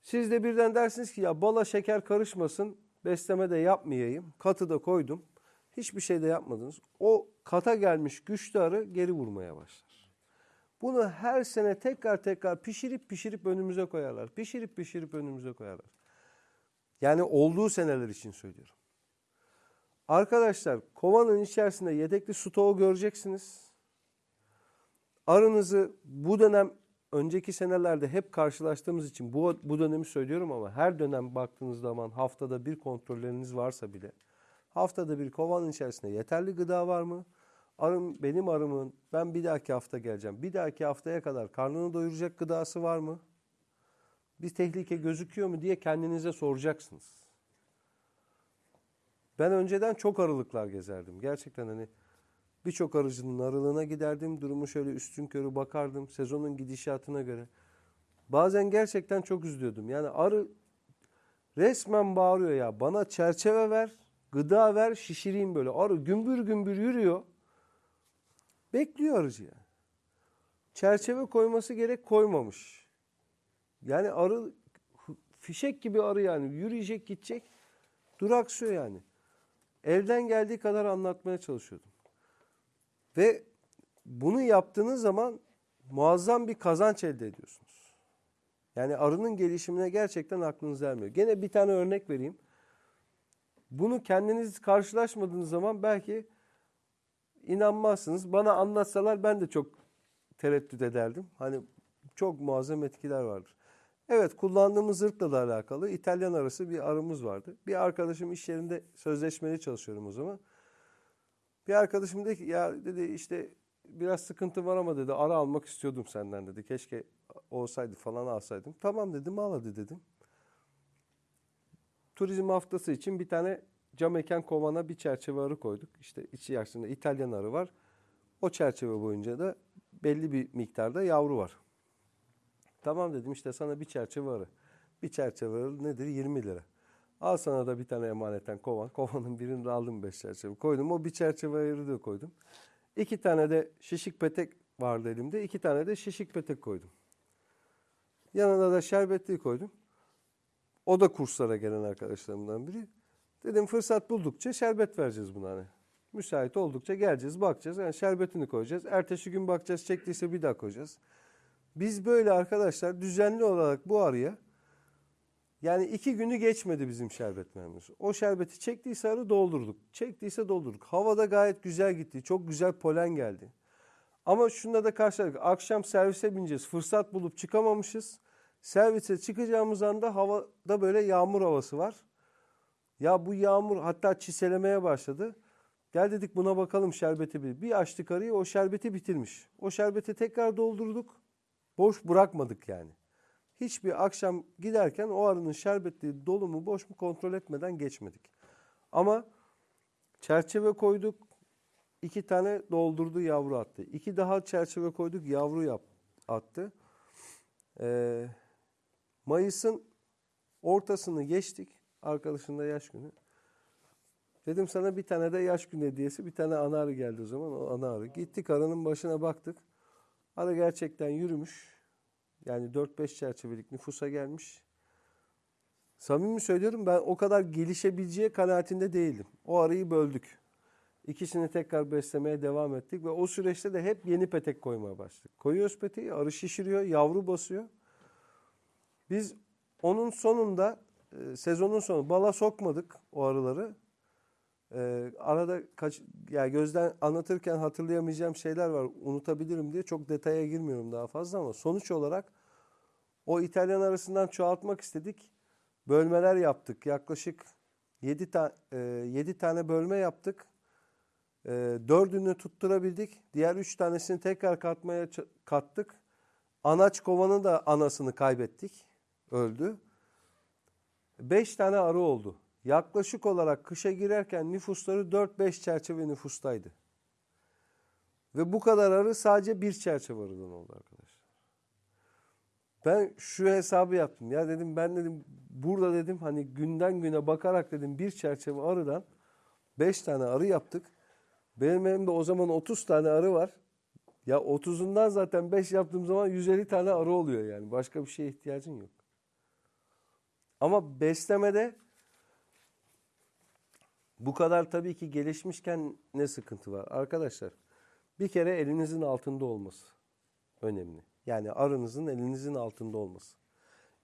Siz de birden dersiniz ki ya bala şeker karışmasın, besleme de yapmayayım, katı da koydum. Hiçbir şey de yapmadınız. O kata gelmiş güçlü arı geri vurmaya başlar. Bunu her sene tekrar tekrar pişirip pişirip önümüze koyarlar. Pişirip pişirip önümüze koyarlar. Yani olduğu seneler için söylüyorum. Arkadaşlar kovanın içerisinde yedekli stoğu göreceksiniz. Arınızı bu dönem önceki senelerde hep karşılaştığımız için bu, bu dönemi söylüyorum ama her dönem baktığınız zaman haftada bir kontrolleriniz varsa bile haftada bir kovanın içerisinde yeterli gıda var mı? Arım, benim arımın ben bir dahaki hafta geleceğim. Bir dahaki haftaya kadar karnını doyuracak gıdası var mı? Bir tehlike gözüküyor mu diye kendinize soracaksınız. Ben önceden çok arılıklar gezerdim. Gerçekten hani birçok arıcının arılığına giderdim. Durumu şöyle üstün körü bakardım. Sezonun gidişatına göre. Bazen gerçekten çok üzülüyordum. Yani arı resmen bağırıyor ya. Bana çerçeve ver, gıda ver, şişireyim böyle. Arı gümbür gümbür yürüyor. Bekliyor arıcı yani. Çerçeve koyması gerek koymamış. Yani arı fişek gibi arı yani. Yürüyecek gidecek. Duraksıyor yani. Elden geldiği kadar anlatmaya çalışıyordum. Ve bunu yaptığınız zaman muazzam bir kazanç elde ediyorsunuz. Yani arının gelişimine gerçekten aklınız ermiyor. Gene bir tane örnek vereyim. Bunu kendiniz karşılaşmadığınız zaman belki inanmazsınız. Bana anlatsalar ben de çok tereddüt ederdim. Hani çok muazzam etkiler vardır. Evet kullandığımız zırhla da alakalı İtalyan arası bir arımız vardı. Bir arkadaşım iş yerinde sözleşmeli çalışıyorum o zaman. Bir arkadaşım dedi ki ya dedi işte biraz sıkıntı var ama dedi ara almak istiyordum senden dedi. Keşke olsaydı falan alsaydım. Tamam dedim al hadi dedim. Turizm haftası için bir tane cam mekan kovana bir çerçeve arı koyduk. İşte içerisinde İtalyan arı var. O çerçeve boyunca da belli bir miktarda yavru var. Tamam dedim işte sana bir çerçeve arı. Bir çerçeve arı nedir? 20 lira. Al sana da bir tane emaneten kovan. Kovanın birini de aldım beş çerçeve. Koydum o bir çerçeve ayırı da koydum. İki tane de şişik petek vardı elimde. İki tane de şişik petek koydum. Yanına da şerbetliği koydum. O da kurslara gelen arkadaşlarımdan biri. Dedim fırsat buldukça şerbet vereceğiz buna hani. Müsait oldukça geleceğiz, bakacağız. Yani şerbetini koyacağız. Ertesi gün bakacağız, çektiyse bir daha koyacağız. Biz böyle arkadaşlar düzenli olarak bu arıya yani iki günü geçmedi bizim şerbet memnunuz. O şerbeti çektiyse arı doldurduk. Çektiyse doldurduk. Havada gayet güzel gitti. Çok güzel polen geldi. Ama şunda da karşıladık. Akşam servise bineceğiz. Fırsat bulup çıkamamışız. Servise çıkacağımız anda havada böyle yağmur havası var. Ya bu yağmur hatta çiselemeye başladı. Gel dedik buna bakalım şerbeti bir. Bir açtık arıyı o şerbeti bitirmiş. O şerbeti tekrar doldurduk. Boş bırakmadık yani. Hiçbir akşam giderken o arının şerbetli dolu mu boş mu kontrol etmeden geçmedik. Ama çerçeve koyduk. iki tane doldurdu yavru attı. İki daha çerçeve koyduk yavru yap, attı. Ee, Mayıs'ın ortasını geçtik. Arkadaşın da yaş günü. Dedim sana bir tane de yaş günü hediyesi. Bir tane ana arı geldi o zaman. O ana arı. Gittik arının başına baktık. Arı gerçekten yürümüş. Yani 4-5 çerçevelik nüfusa gelmiş. Samimi söylüyorum ben o kadar gelişebileceği kanaatinde değildim. O arayı böldük. İkisini tekrar beslemeye devam ettik ve o süreçte de hep yeni petek koymaya başladık. Koyuyoruz peteği, arı şişiriyor, yavru basıyor. Biz onun sonunda e, sezonun sonu bala sokmadık o arıları. E, arada kaç yani gözden anlatırken hatırlayamayacağım şeyler var. Unutabilirim diye çok detaya girmiyorum daha fazla ama sonuç olarak o İtalyan arasından çoğaltmak istedik. Bölmeler yaptık. Yaklaşık 7 ta, e, 7 tane bölme yaptık. E, dördünü tutturabildik. Diğer üç tanesini tekrar katmaya kattık. Anaç kovanın da anasını kaybettik. Öldü. Beş tane arı oldu. Yaklaşık olarak kışa girerken nüfusları 4-5 çerçeve nüfustaydı. Ve bu kadar arı sadece bir çerçeve arıdan oldu arkadaşlar. Ben şu hesabı yaptım. Ya dedim ben dedim burada dedim hani günden güne bakarak dedim bir çerçeve arıdan 5 tane arı yaptık. Benim elimde o zaman 30 tane arı var. Ya 30'undan zaten 5 yaptığım zaman 150 tane arı oluyor yani. Başka bir şeye ihtiyacın yok. Ama beslemede bu kadar tabii ki gelişmişken ne sıkıntı var? Arkadaşlar bir kere elinizin altında olması önemli. Yani arınızın elinizin altında olması.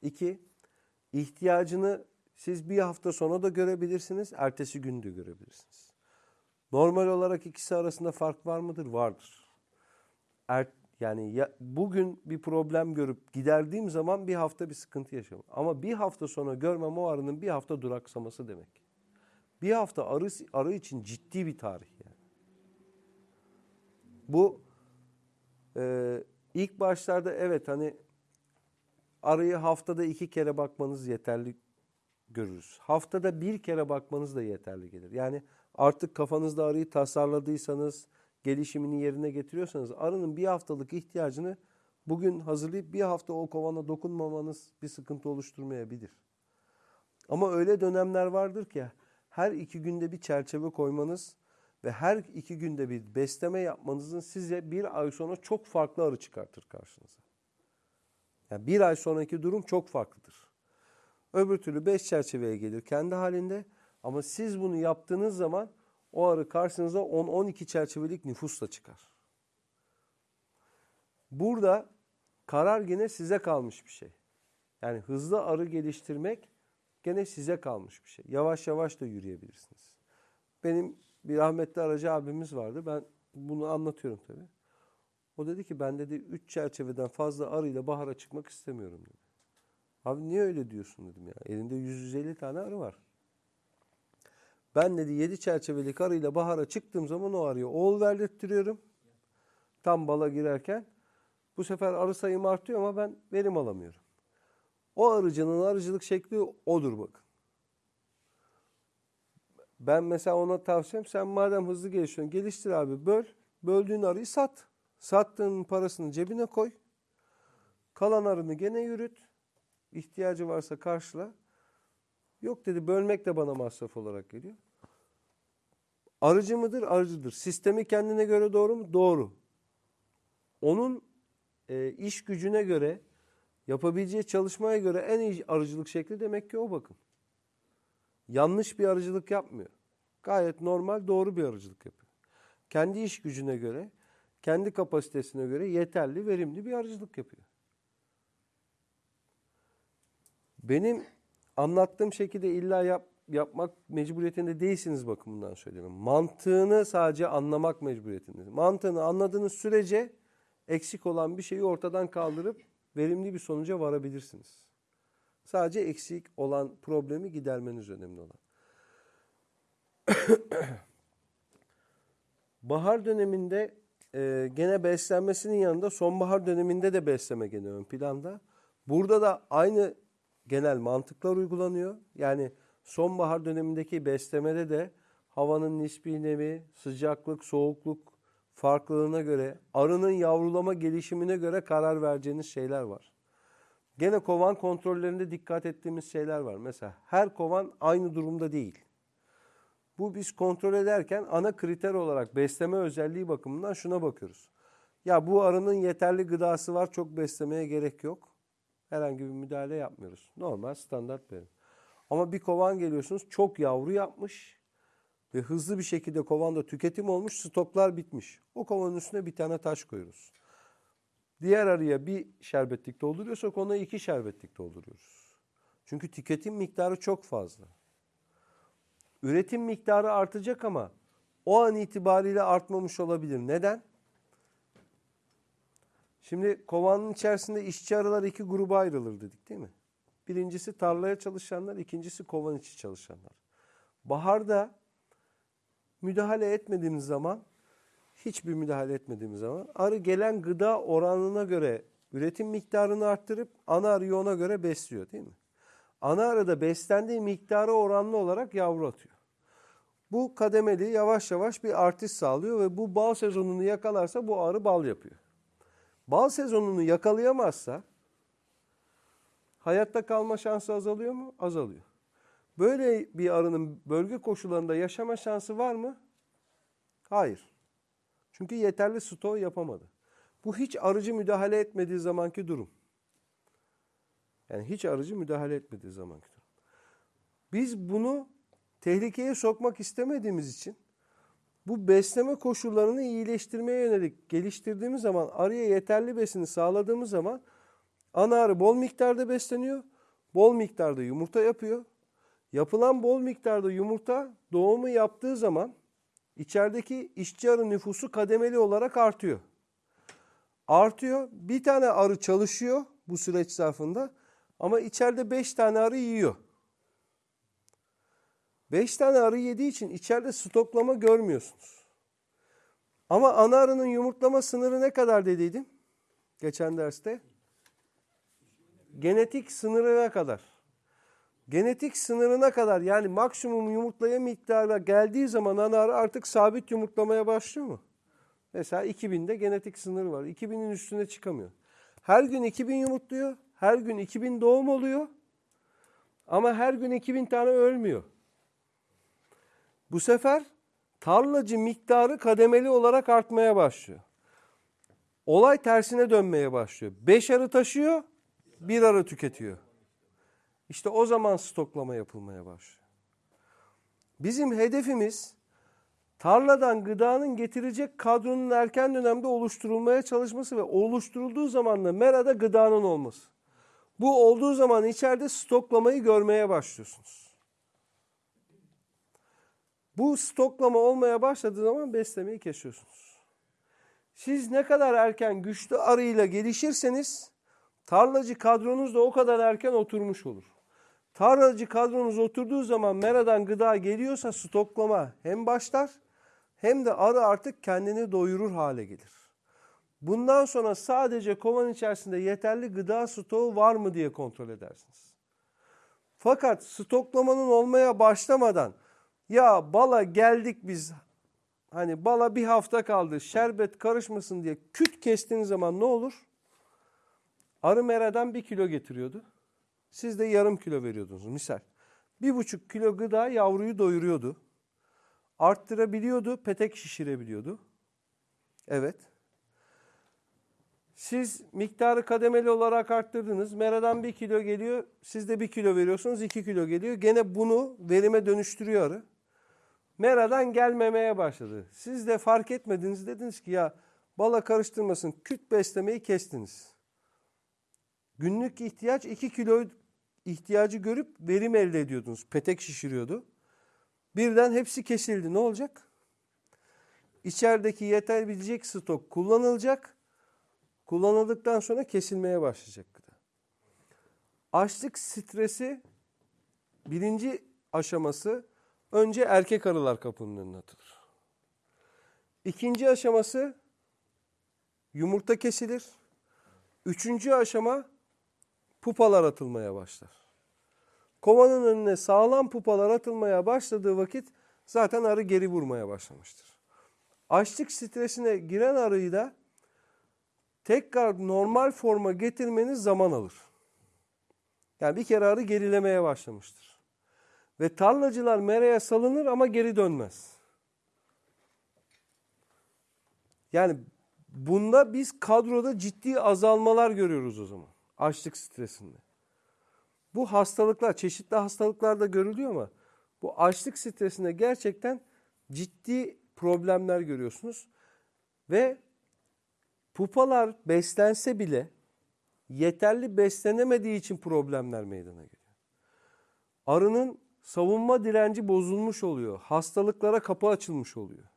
İki, ihtiyacını siz bir hafta sonra da görebilirsiniz, ertesi gün de görebilirsiniz. Normal olarak ikisi arasında fark var mıdır? Vardır. Er, yani ya, bugün bir problem görüp giderdiğim zaman bir hafta bir sıkıntı yaşamam. Ama bir hafta sonra görmem o arının bir hafta duraksaması demek. Bir hafta arı, arı için ciddi bir tarih yani. Bu e, ilk başlarda evet hani arıyı haftada iki kere bakmanız yeterli görürüz. Haftada bir kere bakmanız da yeterli gelir. Yani artık kafanızda arıyı tasarladıysanız, gelişimini yerine getiriyorsanız arının bir haftalık ihtiyacını bugün hazırlayıp bir hafta o kovana dokunmamanız bir sıkıntı oluşturmayabilir. Ama öyle dönemler vardır ki her iki günde bir çerçeve koymanız ve her iki günde bir besleme yapmanızın size bir ay sonra çok farklı arı çıkartır karşınıza. Yani bir ay sonraki durum çok farklıdır. Öbür türlü beş çerçeveye gelir kendi halinde ama siz bunu yaptığınız zaman o arı karşınıza 10-12 çerçevelik nüfusla çıkar. Burada karar gene size kalmış bir şey. Yani hızlı arı geliştirmek gene size kalmış bir şey. Yavaş yavaş da yürüyebilirsiniz. Benim bir rahmetli aracı abimiz vardı. Ben bunu anlatıyorum tabii. O dedi ki ben dedi 3 çerçeveden fazla arıyla bahara çıkmak istemiyorum dedi. Abi niye öyle diyorsun dedim ya. Elinde 150 tane arı var. Ben dedi 7 çerçevelik arıyla bahara çıktığım zaman o arıya oğul verdirtiyorum. Tam bala girerken. Bu sefer arı sayım artıyor ama ben verim alamıyorum. O arıcının arıcılık şekli odur bakın. Ben mesela ona tavsiyem sen madem hızlı gelişiyorsun geliştir abi böl. Böldüğün arıyı sat. Sattığın parasını cebine koy. Kalan arını gene yürüt. İhtiyacı varsa karşıla. Yok dedi bölmek de bana masraf olarak geliyor. Arıcı mıdır? Arıcıdır. Sistemi kendine göre doğru mu? Doğru. Onun e, iş gücüne göre, yapabileceği çalışmaya göre en iyi arıcılık şekli demek ki o bakın. Yanlış bir arıcılık yapmıyor. Gayet normal, doğru bir arıcılık yapıyor. Kendi iş gücüne göre, kendi kapasitesine göre yeterli, verimli bir arıcılık yapıyor. Benim anlattığım şekilde illa yap, yapmak mecburiyetinde değilsiniz bakımından söylüyorum. Mantığını sadece anlamak mecburiyetinde. Mantığını anladığınız sürece eksik olan bir şeyi ortadan kaldırıp verimli bir sonuca varabilirsiniz. Sadece eksik olan problemi gidermeniz önemli olan. Bahar döneminde e, gene beslenmesinin yanında sonbahar döneminde de besleme gene ön planda. Burada da aynı genel mantıklar uygulanıyor. Yani sonbahar dönemindeki beslemede de havanın nispi nemi, sıcaklık, soğukluk farklılığına göre, arının yavrulama gelişimine göre karar vereceğiniz şeyler var. Gene kovan kontrollerinde dikkat ettiğimiz şeyler var. Mesela her kovan aynı durumda değil. Bu biz kontrol ederken ana kriter olarak besleme özelliği bakımından şuna bakıyoruz. Ya bu arının yeterli gıdası var, çok beslemeye gerek yok. Herhangi bir müdahale yapmıyoruz. Normal standart verim. Ama bir kovan geliyorsunuz çok yavru yapmış ve hızlı bir şekilde kovanda tüketim olmuş, stoklar bitmiş. O kovanın üstüne bir tane taş koyuyoruz. Diğer arıya bir şerbetlik dolduruyorsak ona iki şerbetlik dolduruyoruz. Çünkü tüketim miktarı çok fazla. Üretim miktarı artacak ama o an itibariyle artmamış olabilir. Neden? Şimdi kovanın içerisinde işçi arılar iki gruba ayrılır dedik değil mi? Birincisi tarlaya çalışanlar, ikincisi kovan içi çalışanlar. Baharda müdahale etmediğimiz zaman hiçbir müdahale etmediğimiz zaman arı gelen gıda oranına göre üretim miktarını arttırıp ana arıyı ona göre besliyor değil mi? Ana arı da beslendiği miktara oranlı olarak yavru atıyor. Bu kademeli yavaş yavaş bir artış sağlıyor ve bu bal sezonunu yakalarsa bu arı bal yapıyor. Bal sezonunu yakalayamazsa hayatta kalma şansı azalıyor mu? Azalıyor. Böyle bir arının bölge koşullarında yaşama şansı var mı? Hayır. Çünkü yeterli stoğu yapamadı. Bu hiç arıcı müdahale etmediği zamanki durum. Yani hiç arıcı müdahale etmediği zamanki durum. Biz bunu tehlikeye sokmak istemediğimiz için bu besleme koşullarını iyileştirmeye yönelik geliştirdiğimiz zaman arıya yeterli besini sağladığımız zaman ana arı bol miktarda besleniyor. Bol miktarda yumurta yapıyor. Yapılan bol miktarda yumurta doğumu yaptığı zaman içerideki işçi arı nüfusu kademeli olarak artıyor. Artıyor. Bir tane arı çalışıyor bu süreç zarfında ama içeride beş tane arı yiyor. Beş tane arı yediği için içeride stoklama görmüyorsunuz. Ama ana arının yumurtlama sınırı ne kadar dediydim? Geçen derste. Genetik sınırına kadar. Genetik sınırına kadar yani maksimum yumurtlaya miktarına geldiği zaman ana arı artık sabit yumurtlamaya başlıyor mu? Mesela 2000'de genetik sınır var. 2000'in üstüne çıkamıyor. Her gün 2000 yumurtluyor. Her gün 2000 doğum oluyor. Ama her gün 2000 tane ölmüyor. Bu sefer tarlacı miktarı kademeli olarak artmaya başlıyor. Olay tersine dönmeye başlıyor. 5 arı taşıyor, bir arı tüketiyor. İşte o zaman stoklama yapılmaya başlıyor. Bizim hedefimiz tarladan gıdanın getirecek kadronun erken dönemde oluşturulmaya çalışması ve oluşturulduğu zaman da merada gıdanın olması. Bu olduğu zaman içeride stoklamayı görmeye başlıyorsunuz. Bu stoklama olmaya başladığı zaman beslemeyi kesiyorsunuz. Siz ne kadar erken güçlü arıyla gelişirseniz tarlacı kadronuz da o kadar erken oturmuş olur. Tarlacı kadronuz oturduğu zaman meradan gıda geliyorsa stoklama hem başlar hem de arı artık kendini doyurur hale gelir. Bundan sonra sadece kovan içerisinde yeterli gıda stoğu var mı diye kontrol edersiniz. Fakat stoklamanın olmaya başlamadan ya bala geldik biz hani bala bir hafta kaldı şerbet karışmasın diye küt kestiğiniz zaman ne olur? Arı meradan bir kilo getiriyordu. Siz de yarım kilo veriyordunuz misal. Bir buçuk kilo gıda yavruyu doyuruyordu. Arttırabiliyordu, petek şişirebiliyordu. Evet. Siz miktarı kademeli olarak arttırdınız. Meradan bir kilo geliyor. Siz de bir kilo veriyorsunuz. iki kilo geliyor. Gene bunu verime dönüştürüyor arı. Meradan gelmemeye başladı. Siz de fark etmediniz. Dediniz ki ya bala karıştırmasın. Küt beslemeyi kestiniz. Günlük ihtiyaç 2 kilo ihtiyacı görüp verim elde ediyordunuz. Petek şişiriyordu. Birden hepsi kesildi. Ne olacak? İçerideki yetebilecek stok kullanılacak. Kullanıldıktan sonra kesilmeye başlayacak gıda. Açlık stresi birinci aşaması önce erkek arılar kapının önüne atılır. İkinci aşaması yumurta kesilir. Üçüncü aşama pupalar atılmaya başlar. Kovanın önüne sağlam pupalar atılmaya başladığı vakit zaten arı geri vurmaya başlamıştır. Açlık stresine giren arıyı da tekrar normal forma getirmeniz zaman alır. Yani bir kere arı gerilemeye başlamıştır. Ve tarlacılar meraya salınır ama geri dönmez. Yani bunda biz kadroda ciddi azalmalar görüyoruz o zaman. Açlık stresinde. Bu hastalıklar, çeşitli hastalıklarda görülüyor ama bu açlık stresinde gerçekten ciddi problemler görüyorsunuz. Ve pupalar beslense bile yeterli beslenemediği için problemler meydana geliyor. Arının savunma direnci bozulmuş oluyor. Hastalıklara kapı açılmış oluyor.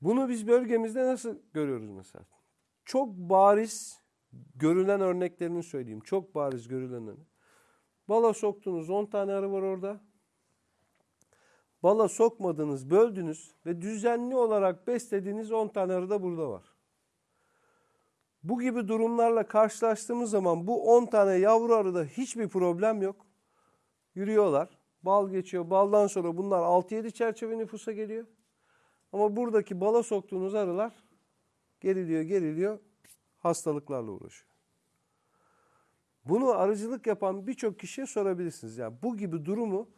Bunu biz bölgemizde nasıl görüyoruz mesela? Çok bariz görülen örneklerini söyleyeyim. Çok bariz görülenlerini. Bala soktunuz 10 tane arı var orada. bala sokmadınız, böldünüz ve düzenli olarak beslediğiniz 10 tane arı da burada var. Bu gibi durumlarla karşılaştığımız zaman bu 10 tane yavru arıda hiçbir problem yok. Yürüyorlar. Bal geçiyor. Baldan sonra bunlar 6-7 çerçeve nüfusa geliyor. Ama buradaki bala soktuğunuz arılar geriliyor, geriliyor. Hastalıklarla uğraşıyor. Bunu arıcılık yapan birçok kişiye sorabilirsiniz. Yani bu gibi durumu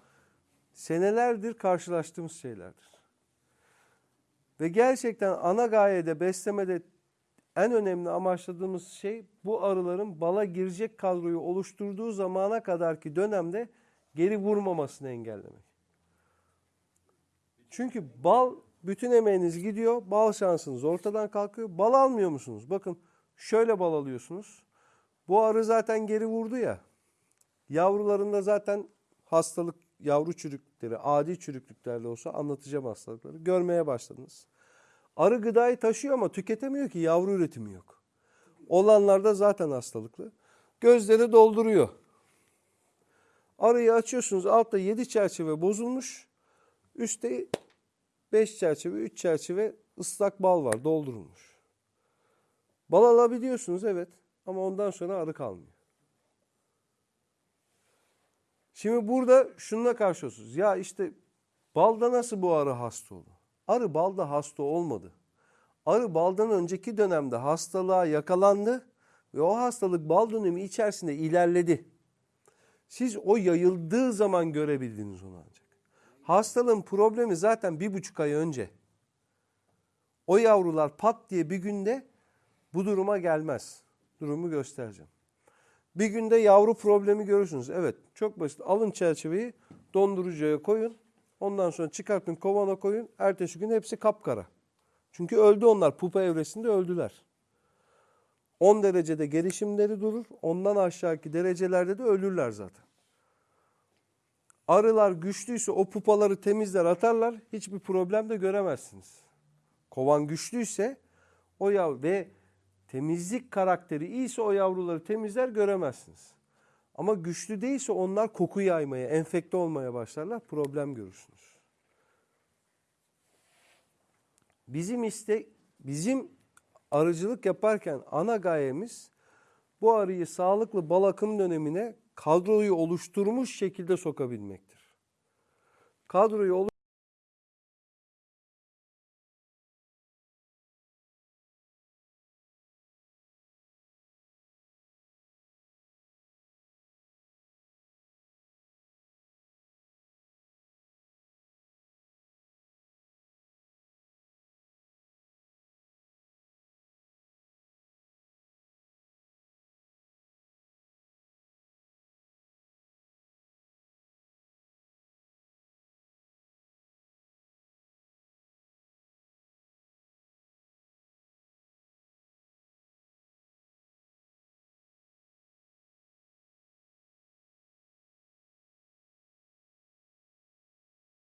senelerdir karşılaştığımız şeylerdir. Ve gerçekten ana gayede beslemede en önemli amaçladığımız şey bu arıların bala girecek kadroyu oluşturduğu zamana kadarki dönemde geri vurmamasını engellemek. Çünkü bal bütün emeğiniz gidiyor, bal şansınız ortadan kalkıyor. Bal almıyor musunuz? Bakın şöyle bal alıyorsunuz. Bu arı zaten geri vurdu ya. Yavrularında zaten hastalık, yavru çürüklükleri, adi çürüklüklerle olsa anlatacağım hastalıkları. Görmeye başladınız. Arı gıdayı taşıyor ama tüketemiyor ki yavru üretimi yok. Olanlarda zaten hastalıklı. Gözleri dolduruyor. Arıyı açıyorsunuz altta 7 çerçeve bozulmuş. Üstte 5 çerçeve, 3 çerçeve ıslak bal var doldurulmuş. Bal alabiliyorsunuz evet ama ondan sonra arı kalmıyor. Şimdi burada şununla karşılaşıyorsunuz. Ya işte balda nasıl bu arı hasta oldu? Arı balda hasta olmadı. Arı baldan önceki dönemde hastalığa yakalandı ve o hastalık bal dönemi içerisinde ilerledi. Siz o yayıldığı zaman görebildiniz onu ancak. Hastalığın problemi zaten bir buçuk ay önce. O yavrular pat diye bir günde bu duruma gelmez. Durumu göstereceğim. Bir günde yavru problemi görürsünüz. Evet çok basit. Alın çerçeveyi dondurucuya koyun. Ondan sonra çıkartın kovana koyun. Ertesi gün hepsi kapkara. Çünkü öldü onlar. Pupa evresinde öldüler. 10 derecede gelişimleri durur. Ondan aşağıki derecelerde de ölürler zaten. Arılar güçlüyse o pupaları temizler atarlar. Hiçbir problem de göremezsiniz. Kovan güçlüyse o yav ve temizlik karakteri iyiyse o yavruları temizler göremezsiniz. Ama güçlü değilse onlar koku yaymaya, enfekte olmaya başlarlar. Problem görürsünüz. Bizim iste bizim arıcılık yaparken ana gayemiz bu arıyı sağlıklı bal akım dönemine kadroyu oluşturmuş şekilde sokabilmektir. Kadroyu